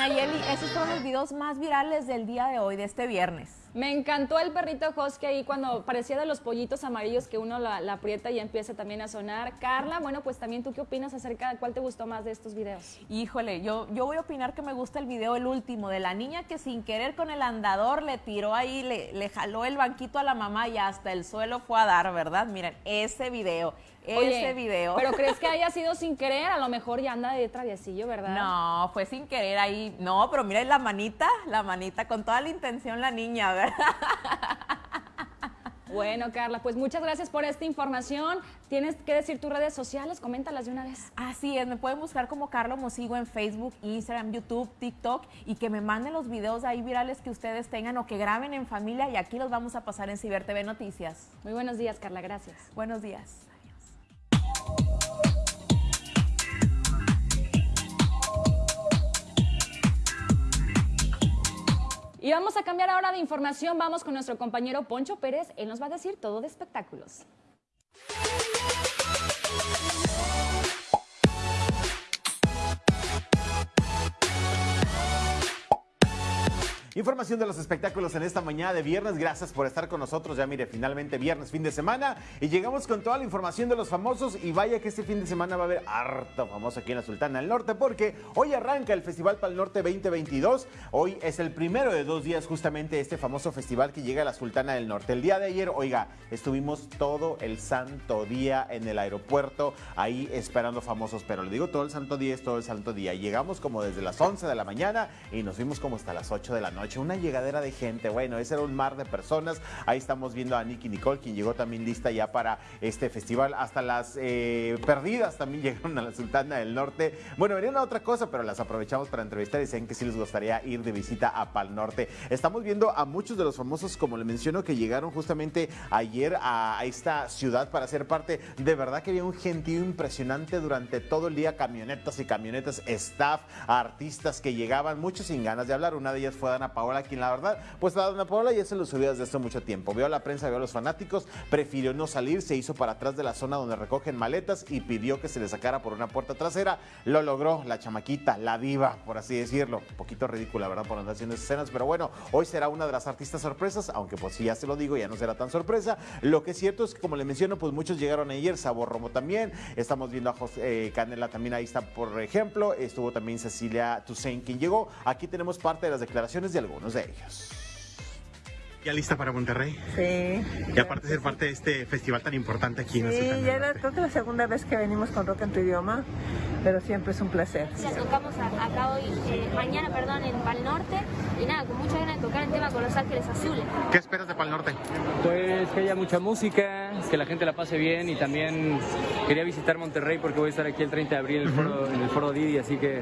Nayeli, esos fueron los videos más virales del día de hoy, de este viernes. Me encantó el perrito Husky ahí cuando parecía de los pollitos amarillos que uno la, la, aprieta y empieza también a sonar. Carla, bueno, pues también tú qué opinas acerca de cuál te gustó más de estos videos. Híjole, yo, yo voy a opinar que me gusta el video, el último, de la niña que sin querer con el andador le tiró ahí, le, le jaló el banquito a la mamá y hasta el suelo fue a dar, ¿verdad? Miren, ese video ese video. Pero crees que haya sido sin querer, a lo mejor ya anda de traviesillo, ¿verdad? No, fue sin querer ahí. No, pero mira la manita, la manita, con toda la intención la niña, ¿verdad? Bueno, Carla, pues muchas gracias por esta información. Tienes que decir tus redes sociales, coméntalas de una vez. Así es, me pueden buscar como Carlos Mosigo en Facebook, Instagram, YouTube, TikTok y que me manden los videos ahí virales que ustedes tengan o que graben en familia y aquí los vamos a pasar en Ciber TV Noticias. Muy buenos días, Carla, gracias. Buenos días. Y vamos a cambiar ahora de información. Vamos con nuestro compañero Poncho Pérez. Él nos va a decir todo de espectáculos. Información de los espectáculos en esta mañana de viernes. Gracias por estar con nosotros. Ya mire, finalmente viernes, fin de semana. Y llegamos con toda la información de los famosos. Y vaya que este fin de semana va a haber harto famoso aquí en la Sultana del Norte. Porque hoy arranca el Festival Pal Norte 2022. Hoy es el primero de dos días justamente este famoso festival que llega a la Sultana del Norte. El día de ayer, oiga, estuvimos todo el santo día en el aeropuerto. Ahí esperando famosos. Pero le digo todo el santo día es todo el santo día. Llegamos como desde las 11 de la mañana y nos fuimos como hasta las 8 de la noche una llegadera de gente. Bueno, ese era un mar de personas. Ahí estamos viendo a Nicky Nicole, quien llegó también lista ya para este festival. Hasta las eh, perdidas también llegaron a la Sultana del Norte. Bueno, venían a otra cosa, pero las aprovechamos para entrevistar y dicen que sí les gustaría ir de visita a Pal Norte. Estamos viendo a muchos de los famosos, como le menciono, que llegaron justamente ayer a, esta ciudad para ser parte. De verdad que había un gentío impresionante durante todo el día, camionetas y camionetas, staff, artistas que llegaban, muchos sin ganas de hablar. Una de ellas fue Dana Paola, quien la verdad, pues la Dana Paola ya se lo subió desde hace mucho tiempo. Vio a la prensa, vio a los fanáticos, prefirió no salir, se hizo para atrás de la zona donde recogen maletas y pidió que se le sacara por una puerta trasera. Lo logró la chamaquita, la diva, por así decirlo. Un poquito ridícula, ¿verdad? Por andar haciendo escenas, pero bueno, hoy será una de las artistas sorpresas, aunque pues si ya se lo digo, ya no será tan sorpresa. Lo que es cierto es que, como le menciono, pues muchos llegaron ayer, Sabor Romo también, estamos viendo a José eh, Canela también ahí está, por ejemplo, estuvo también Cecilia Toussaint quien llegó. Aquí tenemos parte de las declaraciones de algunos de ellos. ¿Ya lista para Monterrey? Sí. Y aparte de ser parte de este festival tan importante aquí en la Sí, ciudad. ya era, creo que la segunda vez que venimos con Rock en tu idioma, pero siempre es un placer. Ya tocamos acá hoy, eh, mañana, perdón, en Pal Norte. Y nada, con mucha ganas de tocar el tema con Los Ángeles Azules. ¿Qué esperas de Pal Norte? Pues que haya mucha música, que la gente la pase bien y también quería visitar Monterrey porque voy a estar aquí el 30 de abril en el foro, en el foro Didi, así que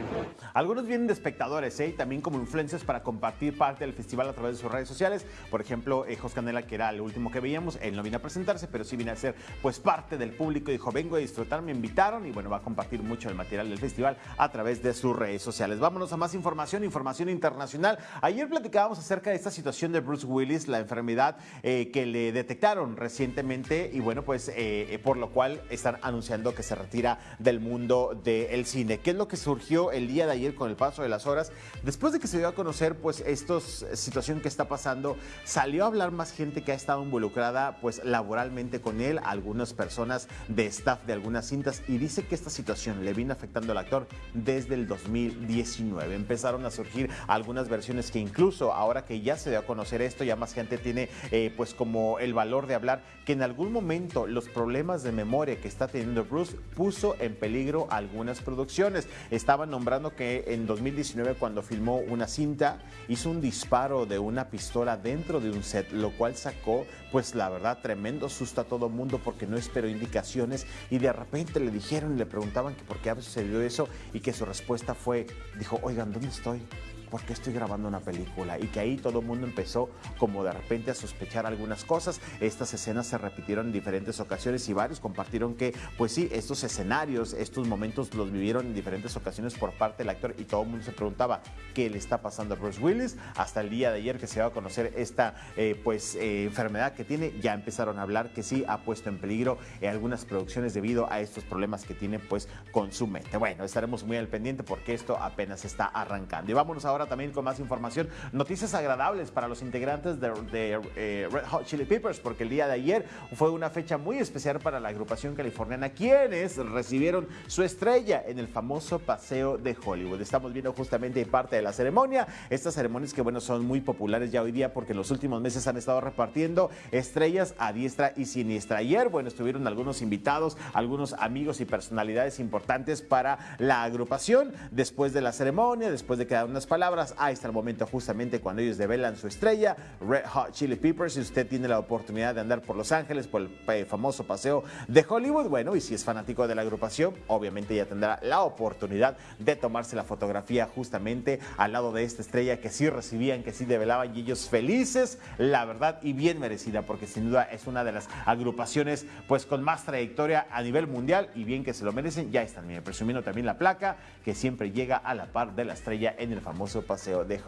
Algunos vienen de espectadores, ¿eh? Y también como influencers para compartir parte del festival a través de sus redes sociales. Por ejemplo, eh, Jos Canela, que era el último que veíamos, él no vino a presentarse, pero sí vino a ser pues parte del público. Dijo, vengo a disfrutar, me invitaron y bueno, va a compartir mucho el material del festival a través de sus redes sociales. Vámonos a más información, información internacional. Ayer platicábamos acerca de esta situación de Bruce Willis, la enfermedad eh, que le detectaron recientemente y bueno, pues eh, eh, por lo cual están anunciando que se retira del mundo del cine. ¿Qué es lo que surgió el día de ayer con el paso de las horas? Después de que se dio a conocer pues esta situación que está pasando, salió a hablar más gente que ha estado involucrada pues laboralmente con él, algunas personas de staff de algunas cintas y dice que esta situación le vino afectando al actor desde el 2019. Empezaron a surgir algunas versiones que incluso ahora que ya se dio a conocer esto, ya más gente tiene eh, pues como el valor de hablar que en algún momento los problemas de memoria que está teniendo Bruce puso en peligro algunas producciones. Estaban nombrando que en 2019 cuando filmó una cinta hizo un disparo de una pistola dentro de un set, lo cual sacó pues la verdad tremendo susto a todo mundo porque no esperó indicaciones y de repente le dijeron y le preguntaban que por qué había sucedido eso y que su respuesta fue, dijo, oigan, ¿dónde estoy? ¿Por qué estoy grabando una película? Y que ahí todo el mundo empezó como de repente a sospechar algunas cosas. Estas escenas se repitieron en diferentes ocasiones y varios compartieron que, pues sí, estos escenarios, estos momentos los vivieron en diferentes ocasiones por parte del actor y todo el mundo se preguntaba qué le está pasando a Bruce Willis. Hasta el día de ayer que se va a conocer esta eh, pues eh, enfermedad que tiene, ya empezaron a hablar que sí ha puesto en peligro eh, algunas producciones debido a estos problemas que tiene pues con su mente. Bueno, estaremos muy al pendiente porque esto apenas está arrancando. Y vámonos ahora también con más información. Noticias agradables para los integrantes de, eh, Red Hot Chili Peppers, porque el día de ayer fue una fecha muy especial para la agrupación californiana, quienes recibieron su estrella en el famoso paseo de Hollywood. Estamos viendo justamente parte de la ceremonia. Estas ceremonias que, bueno, son muy populares ya hoy día porque en los últimos meses han estado repartiendo estrellas a diestra y siniestra. Ayer, bueno, estuvieron algunos invitados, algunos amigos y personalidades importantes para la agrupación. Después de la ceremonia, después de que dan unas palabras, ahí está el momento justamente cuando ellos develan su estrella, Red Hot Chili Peppers. Si usted tiene la oportunidad de andar por Los Ángeles, por el eh, famoso paseo de Hollywood, bueno, y si es fanático de la agrupación, obviamente ya tendrá la oportunidad de tomarse la fotografía justamente al lado de esta estrella que sí recibían, que sí develaban y ellos felices, la verdad, y bien merecida, porque sin duda es una de las agrupaciones pues con más trayectoria a nivel mundial y bien que se lo merecen. Ya están bien, presumiendo también la placa que siempre llega a la par de la estrella en el famoso paseo de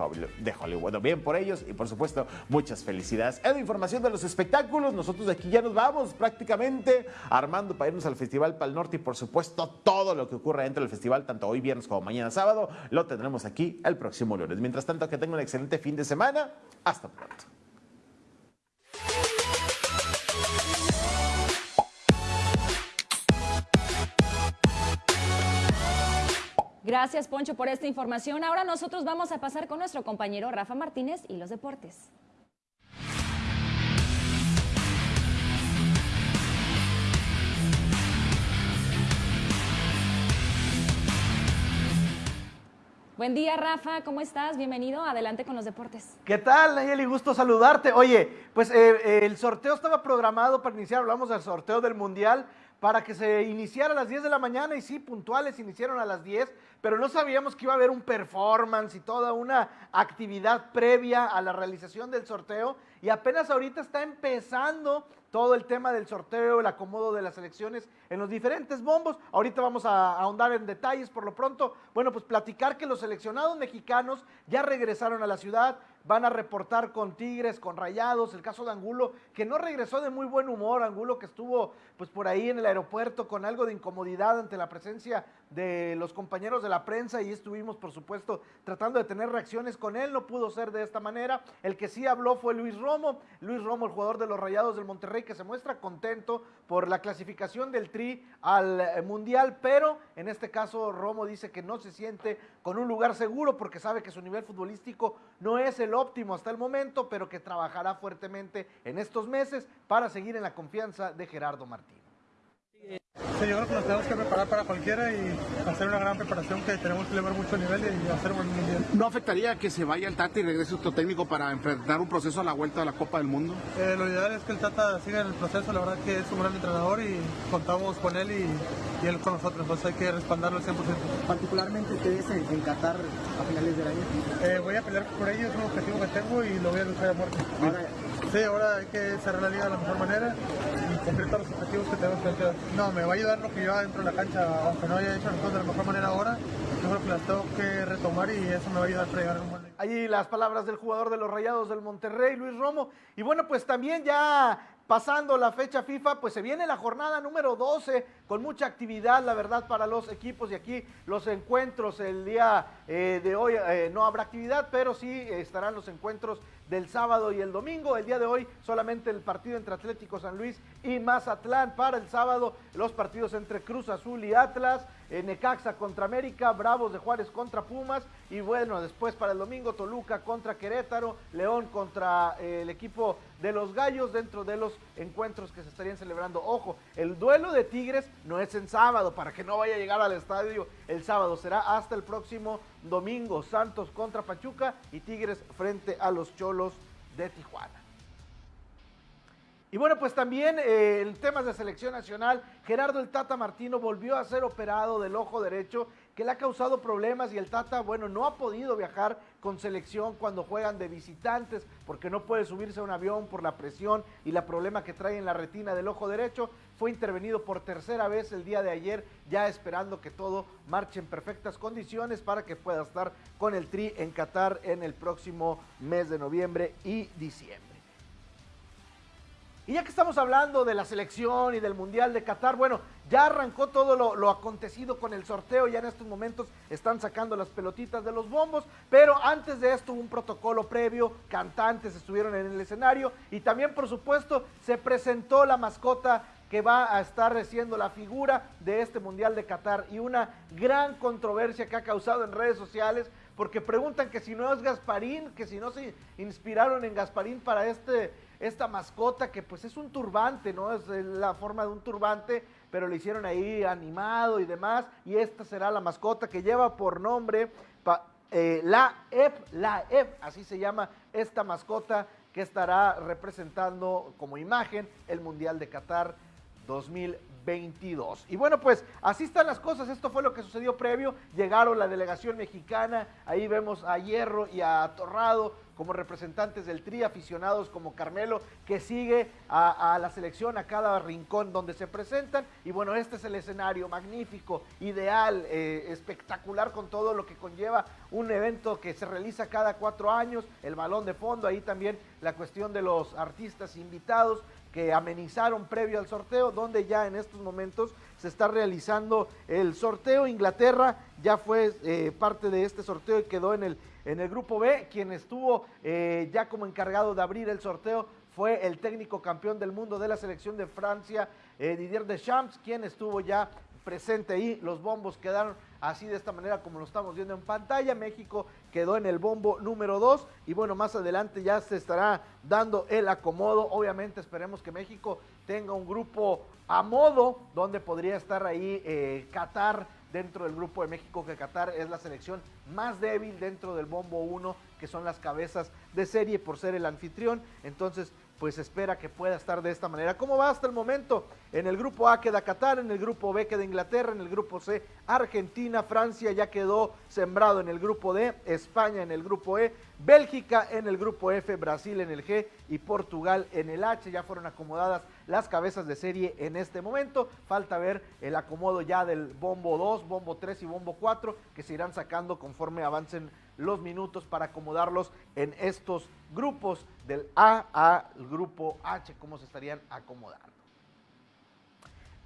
Hollywood. Bien por ellos y por supuesto muchas felicidades. Es la información de los espectáculos. Nosotros aquí ya nos vamos prácticamente armando para irnos al Festival Pal Norte y por supuesto todo lo que ocurra dentro del festival, tanto hoy viernes como mañana sábado, lo tendremos aquí el próximo lunes. Mientras tanto, que tengan un excelente fin de semana. Hasta pronto. Gracias, Poncho, por esta información. Ahora nosotros vamos a pasar con nuestro compañero Rafa Martínez y los deportes. Buen día, Rafa, ¿cómo estás? Bienvenido, adelante con los deportes. ¿Qué tal, Nayeli? Gusto saludarte. Oye, pues eh, el sorteo estaba programado para iniciar, hablamos del sorteo del Mundial, para que se iniciara a las 10 de la mañana y sí, puntuales iniciaron a las 10, pero no sabíamos que iba a haber un performance y toda una actividad previa a la realización del sorteo y apenas ahorita está empezando todo el tema del sorteo, el acomodo de las elecciones en los diferentes bombos. Ahorita vamos a ahondar en detalles por lo pronto. Bueno, pues platicar que los seleccionados mexicanos ya regresaron a la ciudad, van a reportar con Tigres, con Rayados, el caso de Angulo, que no regresó de muy buen humor, Angulo que estuvo pues por ahí en el aeropuerto con algo de incomodidad ante la presencia de los compañeros de la prensa y estuvimos por supuesto tratando de tener reacciones con él, no pudo ser de esta manera. El que sí habló fue Luis Romo, Luis Romo, el jugador de los Rayados del Monterrey, que se muestra contento por la clasificación del Tri al eh, Mundial, pero en este caso Romo dice que no se siente con un lugar seguro porque sabe que su nivel futbolístico no es el óptimo hasta el momento, pero que trabajará fuertemente en estos meses para seguir en la confianza de Gerardo Martín. Sí, yo creo que nos tenemos que preparar para cualquiera y hacer una gran preparación que tenemos que elevar mucho nivel y hacer un buen mundial. ¿No afectaría que se vaya el Tata y regrese otro técnico para enfrentar un proceso a la vuelta de la Copa del Mundo? Eh, lo ideal es que el Tata siga en el proceso, la verdad que es un gran entrenador y contamos con él y, y él con nosotros, entonces hay que respaldarlo al 100%. Particularmente ustedes en, en Qatar a finales del año. Eh, voy a pelear por ello, es un objetivo que tengo y lo voy a luchar a muerte. Ahora, sí, ahora hay que cerrar la liga de la mejor manera y cumplir todos los objetivos que tenemos planteados. No, me va a ayudar lo que yo dentro de la cancha, aunque no haya hecho las cosas de la mejor manera ahora, yo creo que las tengo que retomar y eso me va a ayudar para llegar a un buen Allí las palabras del jugador de los Rayados del Monterrey, Luis Romo. Y bueno, pues también ya pasando la fecha FIFA, pues se viene la jornada número 12 con mucha actividad, la verdad, para los equipos y aquí los encuentros el día eh, de hoy eh, no habrá actividad, pero sí estarán los encuentros del sábado y el domingo. El día de hoy solamente el partido entre Atlético San Luis y Mazatlán. Para el sábado los partidos entre Cruz Azul y Atlas, eh, Necaxa contra América, Bravos de Juárez contra Pumas y bueno, después para el domingo Toluca contra Querétaro, León contra el equipo de los Gallos dentro de los encuentros que se estarían celebrando. Ojo, el duelo de Tigres no es en sábado para que no vaya a llegar al estadio el sábado, será hasta el próximo domingo. Santos contra Pachuca y Tigres frente a los Cholos de Tijuana. Y bueno, pues también eh, en temas de selección nacional, Gerardo el Tata Martino volvió a ser operado del ojo derecho, que le ha causado problemas y el Tata, bueno, no ha podido viajar con selección cuando juegan de visitantes, porque no puede subirse a un avión por la presión y la problema que trae en la retina del ojo derecho. Fue intervenido por tercera vez el día de ayer, ya esperando que todo marche en perfectas condiciones para que pueda estar con el Tri en Qatar en el próximo mes de noviembre y diciembre. Y ya que estamos hablando de la selección y del Mundial de Qatar, bueno, ya arrancó todo lo, acontecido con el sorteo, ya en estos momentos están sacando las pelotitas de los bombos, pero antes de esto un protocolo previo, cantantes estuvieron en el escenario y también por supuesto se presentó la mascota que va a estar siendo la figura de este Mundial de Qatar y una gran controversia que ha causado en redes sociales porque preguntan que si no es Gasparín, que si no se inspiraron en Gasparín para este esta mascota que pues es un turbante, ¿no? Es la forma de un turbante, pero le hicieron ahí animado y demás, y esta será la mascota que lleva por nombre eh, la EP, la EP, así se llama esta mascota que estará representando como imagen el Mundial de Qatar 2022. Y bueno, pues así están las cosas, esto fue lo que sucedió previo, llegaron la delegación mexicana, ahí vemos a Hierro y a Torrado como representantes del Tri, aficionados como Carmelo, que sigue a, la selección a cada rincón donde se presentan. Y bueno, este es el escenario magnífico, ideal, eh, espectacular con todo lo que conlleva un evento que se realiza cada cuatro años, el balón de fondo, ahí también la cuestión de los artistas invitados que amenizaron previo al sorteo, donde ya en estos momentos se está realizando el sorteo. Inglaterra ya fue eh, parte de este sorteo y quedó en el en el grupo B, quien estuvo eh, ya como encargado de abrir el sorteo fue el técnico campeón del mundo de la selección de Francia, eh, Didier Deschamps, quien estuvo ya presente ahí. Los bombos quedaron así de esta manera como lo estamos viendo en pantalla. México quedó en el bombo número 2 y bueno, más adelante ya se estará dando el acomodo. Obviamente esperemos que México tenga un grupo a modo donde podría estar ahí eh, Qatar dentro del grupo de México, que Qatar es la selección más débil dentro del bombo 1, que son las cabezas de serie por ser el anfitrión. Entonces, pues espera que pueda estar de esta manera. ¿Cómo va hasta el momento? En el grupo A queda Qatar, en el grupo B queda Inglaterra, en el grupo C Argentina, Francia ya quedó sembrado en el grupo D, España en el grupo E, Bélgica en el grupo F, Brasil en el G y Portugal en el H. Ya fueron acomodadas las cabezas de serie en este momento. Falta ver el acomodo ya del bombo 2, bombo 3 y bombo 4 que se irán sacando conforme avancen los minutos para acomodarlos en estos grupos del A al grupo H, cómo se estarían acomodando.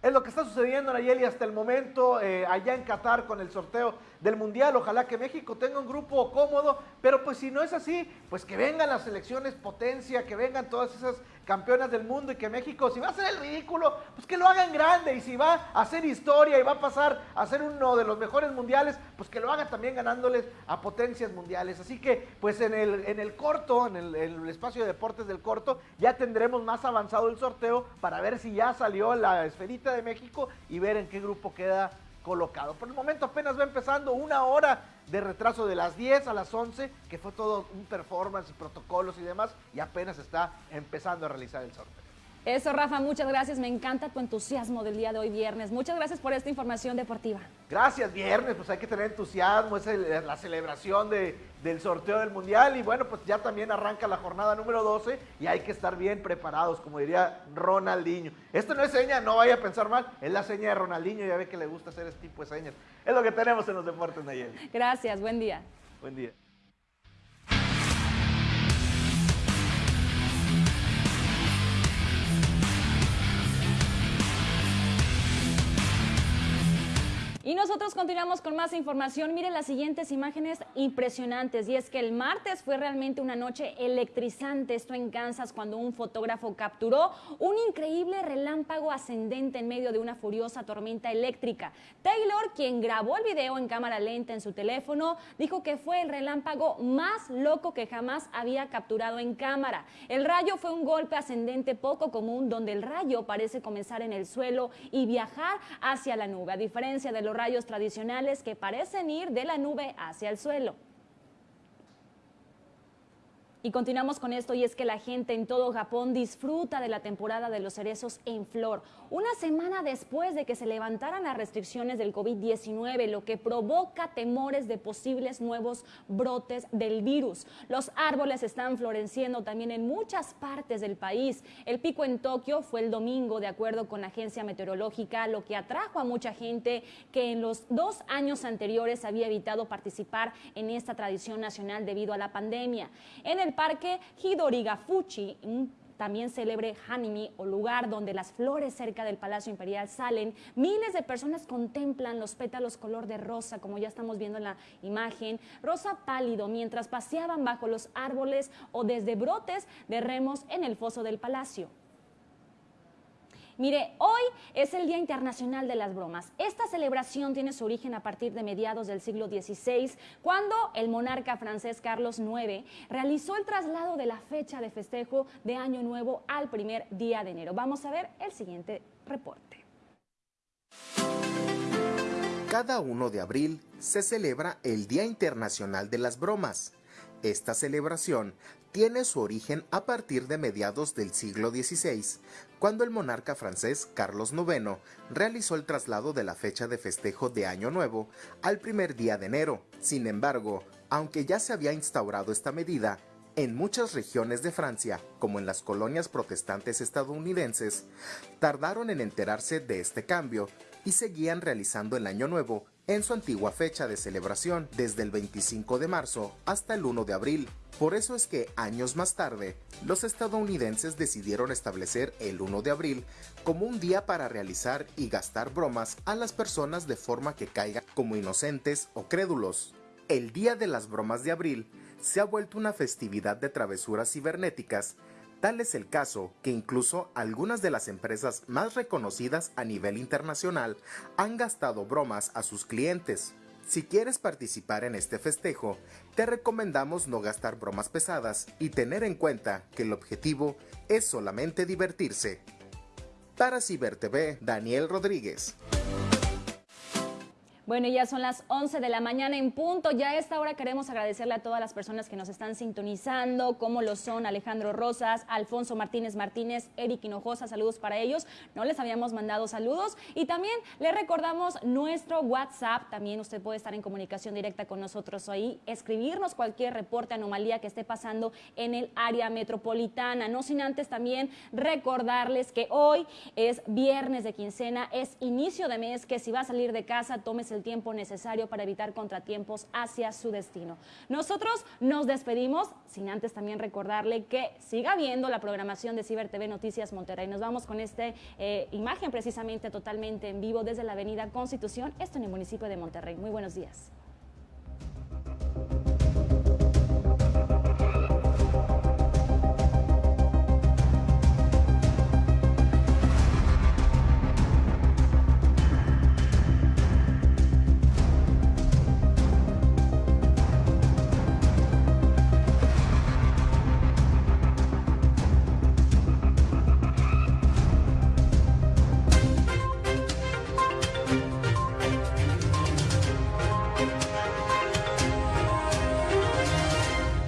Es lo que está sucediendo, Nayeli, hasta el momento, eh, allá en Qatar con el sorteo del Mundial. Ojalá que México tenga un grupo cómodo, pero pues si no es así, pues que vengan las selecciones potencia, que vengan todas esas campeonas del mundo y que México, si va a hacer el ridículo, pues que lo hagan grande y si va a hacer historia y va a pasar a ser uno de los mejores mundiales, pues que lo haga también ganándoles a potencias mundiales. Así que pues en el, en el corto, en el espacio de deportes del corto, ya tendremos más avanzado el sorteo para ver si ya salió la esferita de México y ver en qué grupo queda colocado. Por el momento apenas va empezando una hora de retraso de las 10 a las 11, que fue todo un performance protocolos y demás, y apenas está empezando a realizar el sorteo. Eso, Rafa, muchas gracias. Me encanta tu entusiasmo del día de hoy, viernes. Muchas gracias por esta información deportiva. Gracias, viernes. Pues hay que tener entusiasmo, es el- la celebración de, del sorteo del Mundial. Y bueno, pues ya también arranca la jornada número 12 y hay que estar bien preparados, como diría Ronaldinho. Esto no es seña, no vaya a pensar mal, es la seña de Ronaldinho. Ya ve que le gusta hacer este tipo de señas. Es lo que tenemos en los deportes, Nayeli. Gracias, buen día. Buen día. Y nosotros continuamos con más información. Miren las siguientes imágenes impresionantes. Y es que el martes fue realmente una noche electrizante, esto en Kansas, cuando un fotógrafo capturó un increíble relámpago ascendente en medio de una furiosa tormenta eléctrica. Taylor, quien grabó el video en cámara lenta en su teléfono, dijo que fue el relámpago más loco que jamás había capturado en cámara. El rayo fue un golpe ascendente poco común, donde el rayo parece comenzar en el suelo y viajar hacia la nube, a diferencia de los rayos tradicionales que parecen ir de la nube hacia el suelo. Y continuamos con esto y es que la gente en todo Japón disfruta de la temporada de los cerezos en flor. Una semana después de que se levantaran las restricciones del COVID-19, lo que provoca temores de posibles nuevos brotes del virus. Los árboles están floreciendo también en muchas partes del país. El pico en Tokio fue el domingo, de acuerdo con la agencia meteorológica, lo que atrajo a mucha gente que en los dos años anteriores había evitado participar en esta tradición nacional debido a la pandemia. En el parque Hidorigafuchi, un también célebre Hanimi o lugar donde las flores cerca del Palacio Imperial salen. Miles de personas contemplan los pétalos color de rosa, como ya estamos viendo en la imagen, rosa pálido, mientras paseaban bajo los árboles o desde brotes de remos en el foso del palacio. Mire, hoy es el Día Internacional de las Bromas. Esta celebración tiene su origen a partir de mediados del siglo XVI, cuando el monarca francés Carlos IX realizó el traslado de la fecha de festejo de Año Nuevo al primer día de enero. Vamos a ver el siguiente reporte. Cada 1 de abril se celebra el Día Internacional de las Bromas. Esta celebración tiene su origen a partir de mediados del siglo XVI, cuando el monarca francés Carlos IX realizó el traslado de la fecha de festejo de Año Nuevo al primer día de enero. Sin embargo, aunque ya se había instaurado esta medida, en muchas regiones de Francia, como en las colonias protestantes estadounidenses, tardaron en enterarse de este cambio y seguían realizando el Año Nuevo en su antigua fecha de celebración, desde el 25 de marzo hasta el 1 de abril. Por eso es que años más tarde, los estadounidenses decidieron establecer el 1 de abril como un día para realizar y gastar bromas a las personas de forma que caigan como inocentes o crédulos. El Día de las Bromas de Abril se ha vuelto una festividad de travesuras cibernéticas Tal es el caso que incluso algunas de las empresas más reconocidas a nivel internacional han gastado bromas a sus clientes. Si quieres participar en este festejo, te recomendamos no gastar bromas pesadas y tener en cuenta que el objetivo es solamente divertirse. Para Ciber TV, Daniel Rodríguez. Bueno, ya son las 11 de la mañana en punto. Ya a esta hora queremos agradecerle a todas las personas que nos están sintonizando, como lo son Alejandro Rosas, Alfonso Martínez Martínez, Eric Hinojosa, saludos para ellos. No les habíamos mandado saludos. Y también le recordamos nuestro WhatsApp. También usted puede estar en comunicación directa con nosotros ahí, escribirnos cualquier reporte, anomalía que esté pasando en el área metropolitana. No sin antes también recordarles que hoy es viernes de quincena, es inicio de mes, que si va a salir de casa, tómese el tiempo necesario para evitar contratiempos hacia su destino. Nosotros nos despedimos, sin antes también recordarle que siga viendo la programación de Ciber TV Noticias Monterrey. Nos vamos con esta eh, imagen precisamente totalmente en vivo desde la Avenida Constitución, esto en el municipio de Monterrey. Muy buenos días.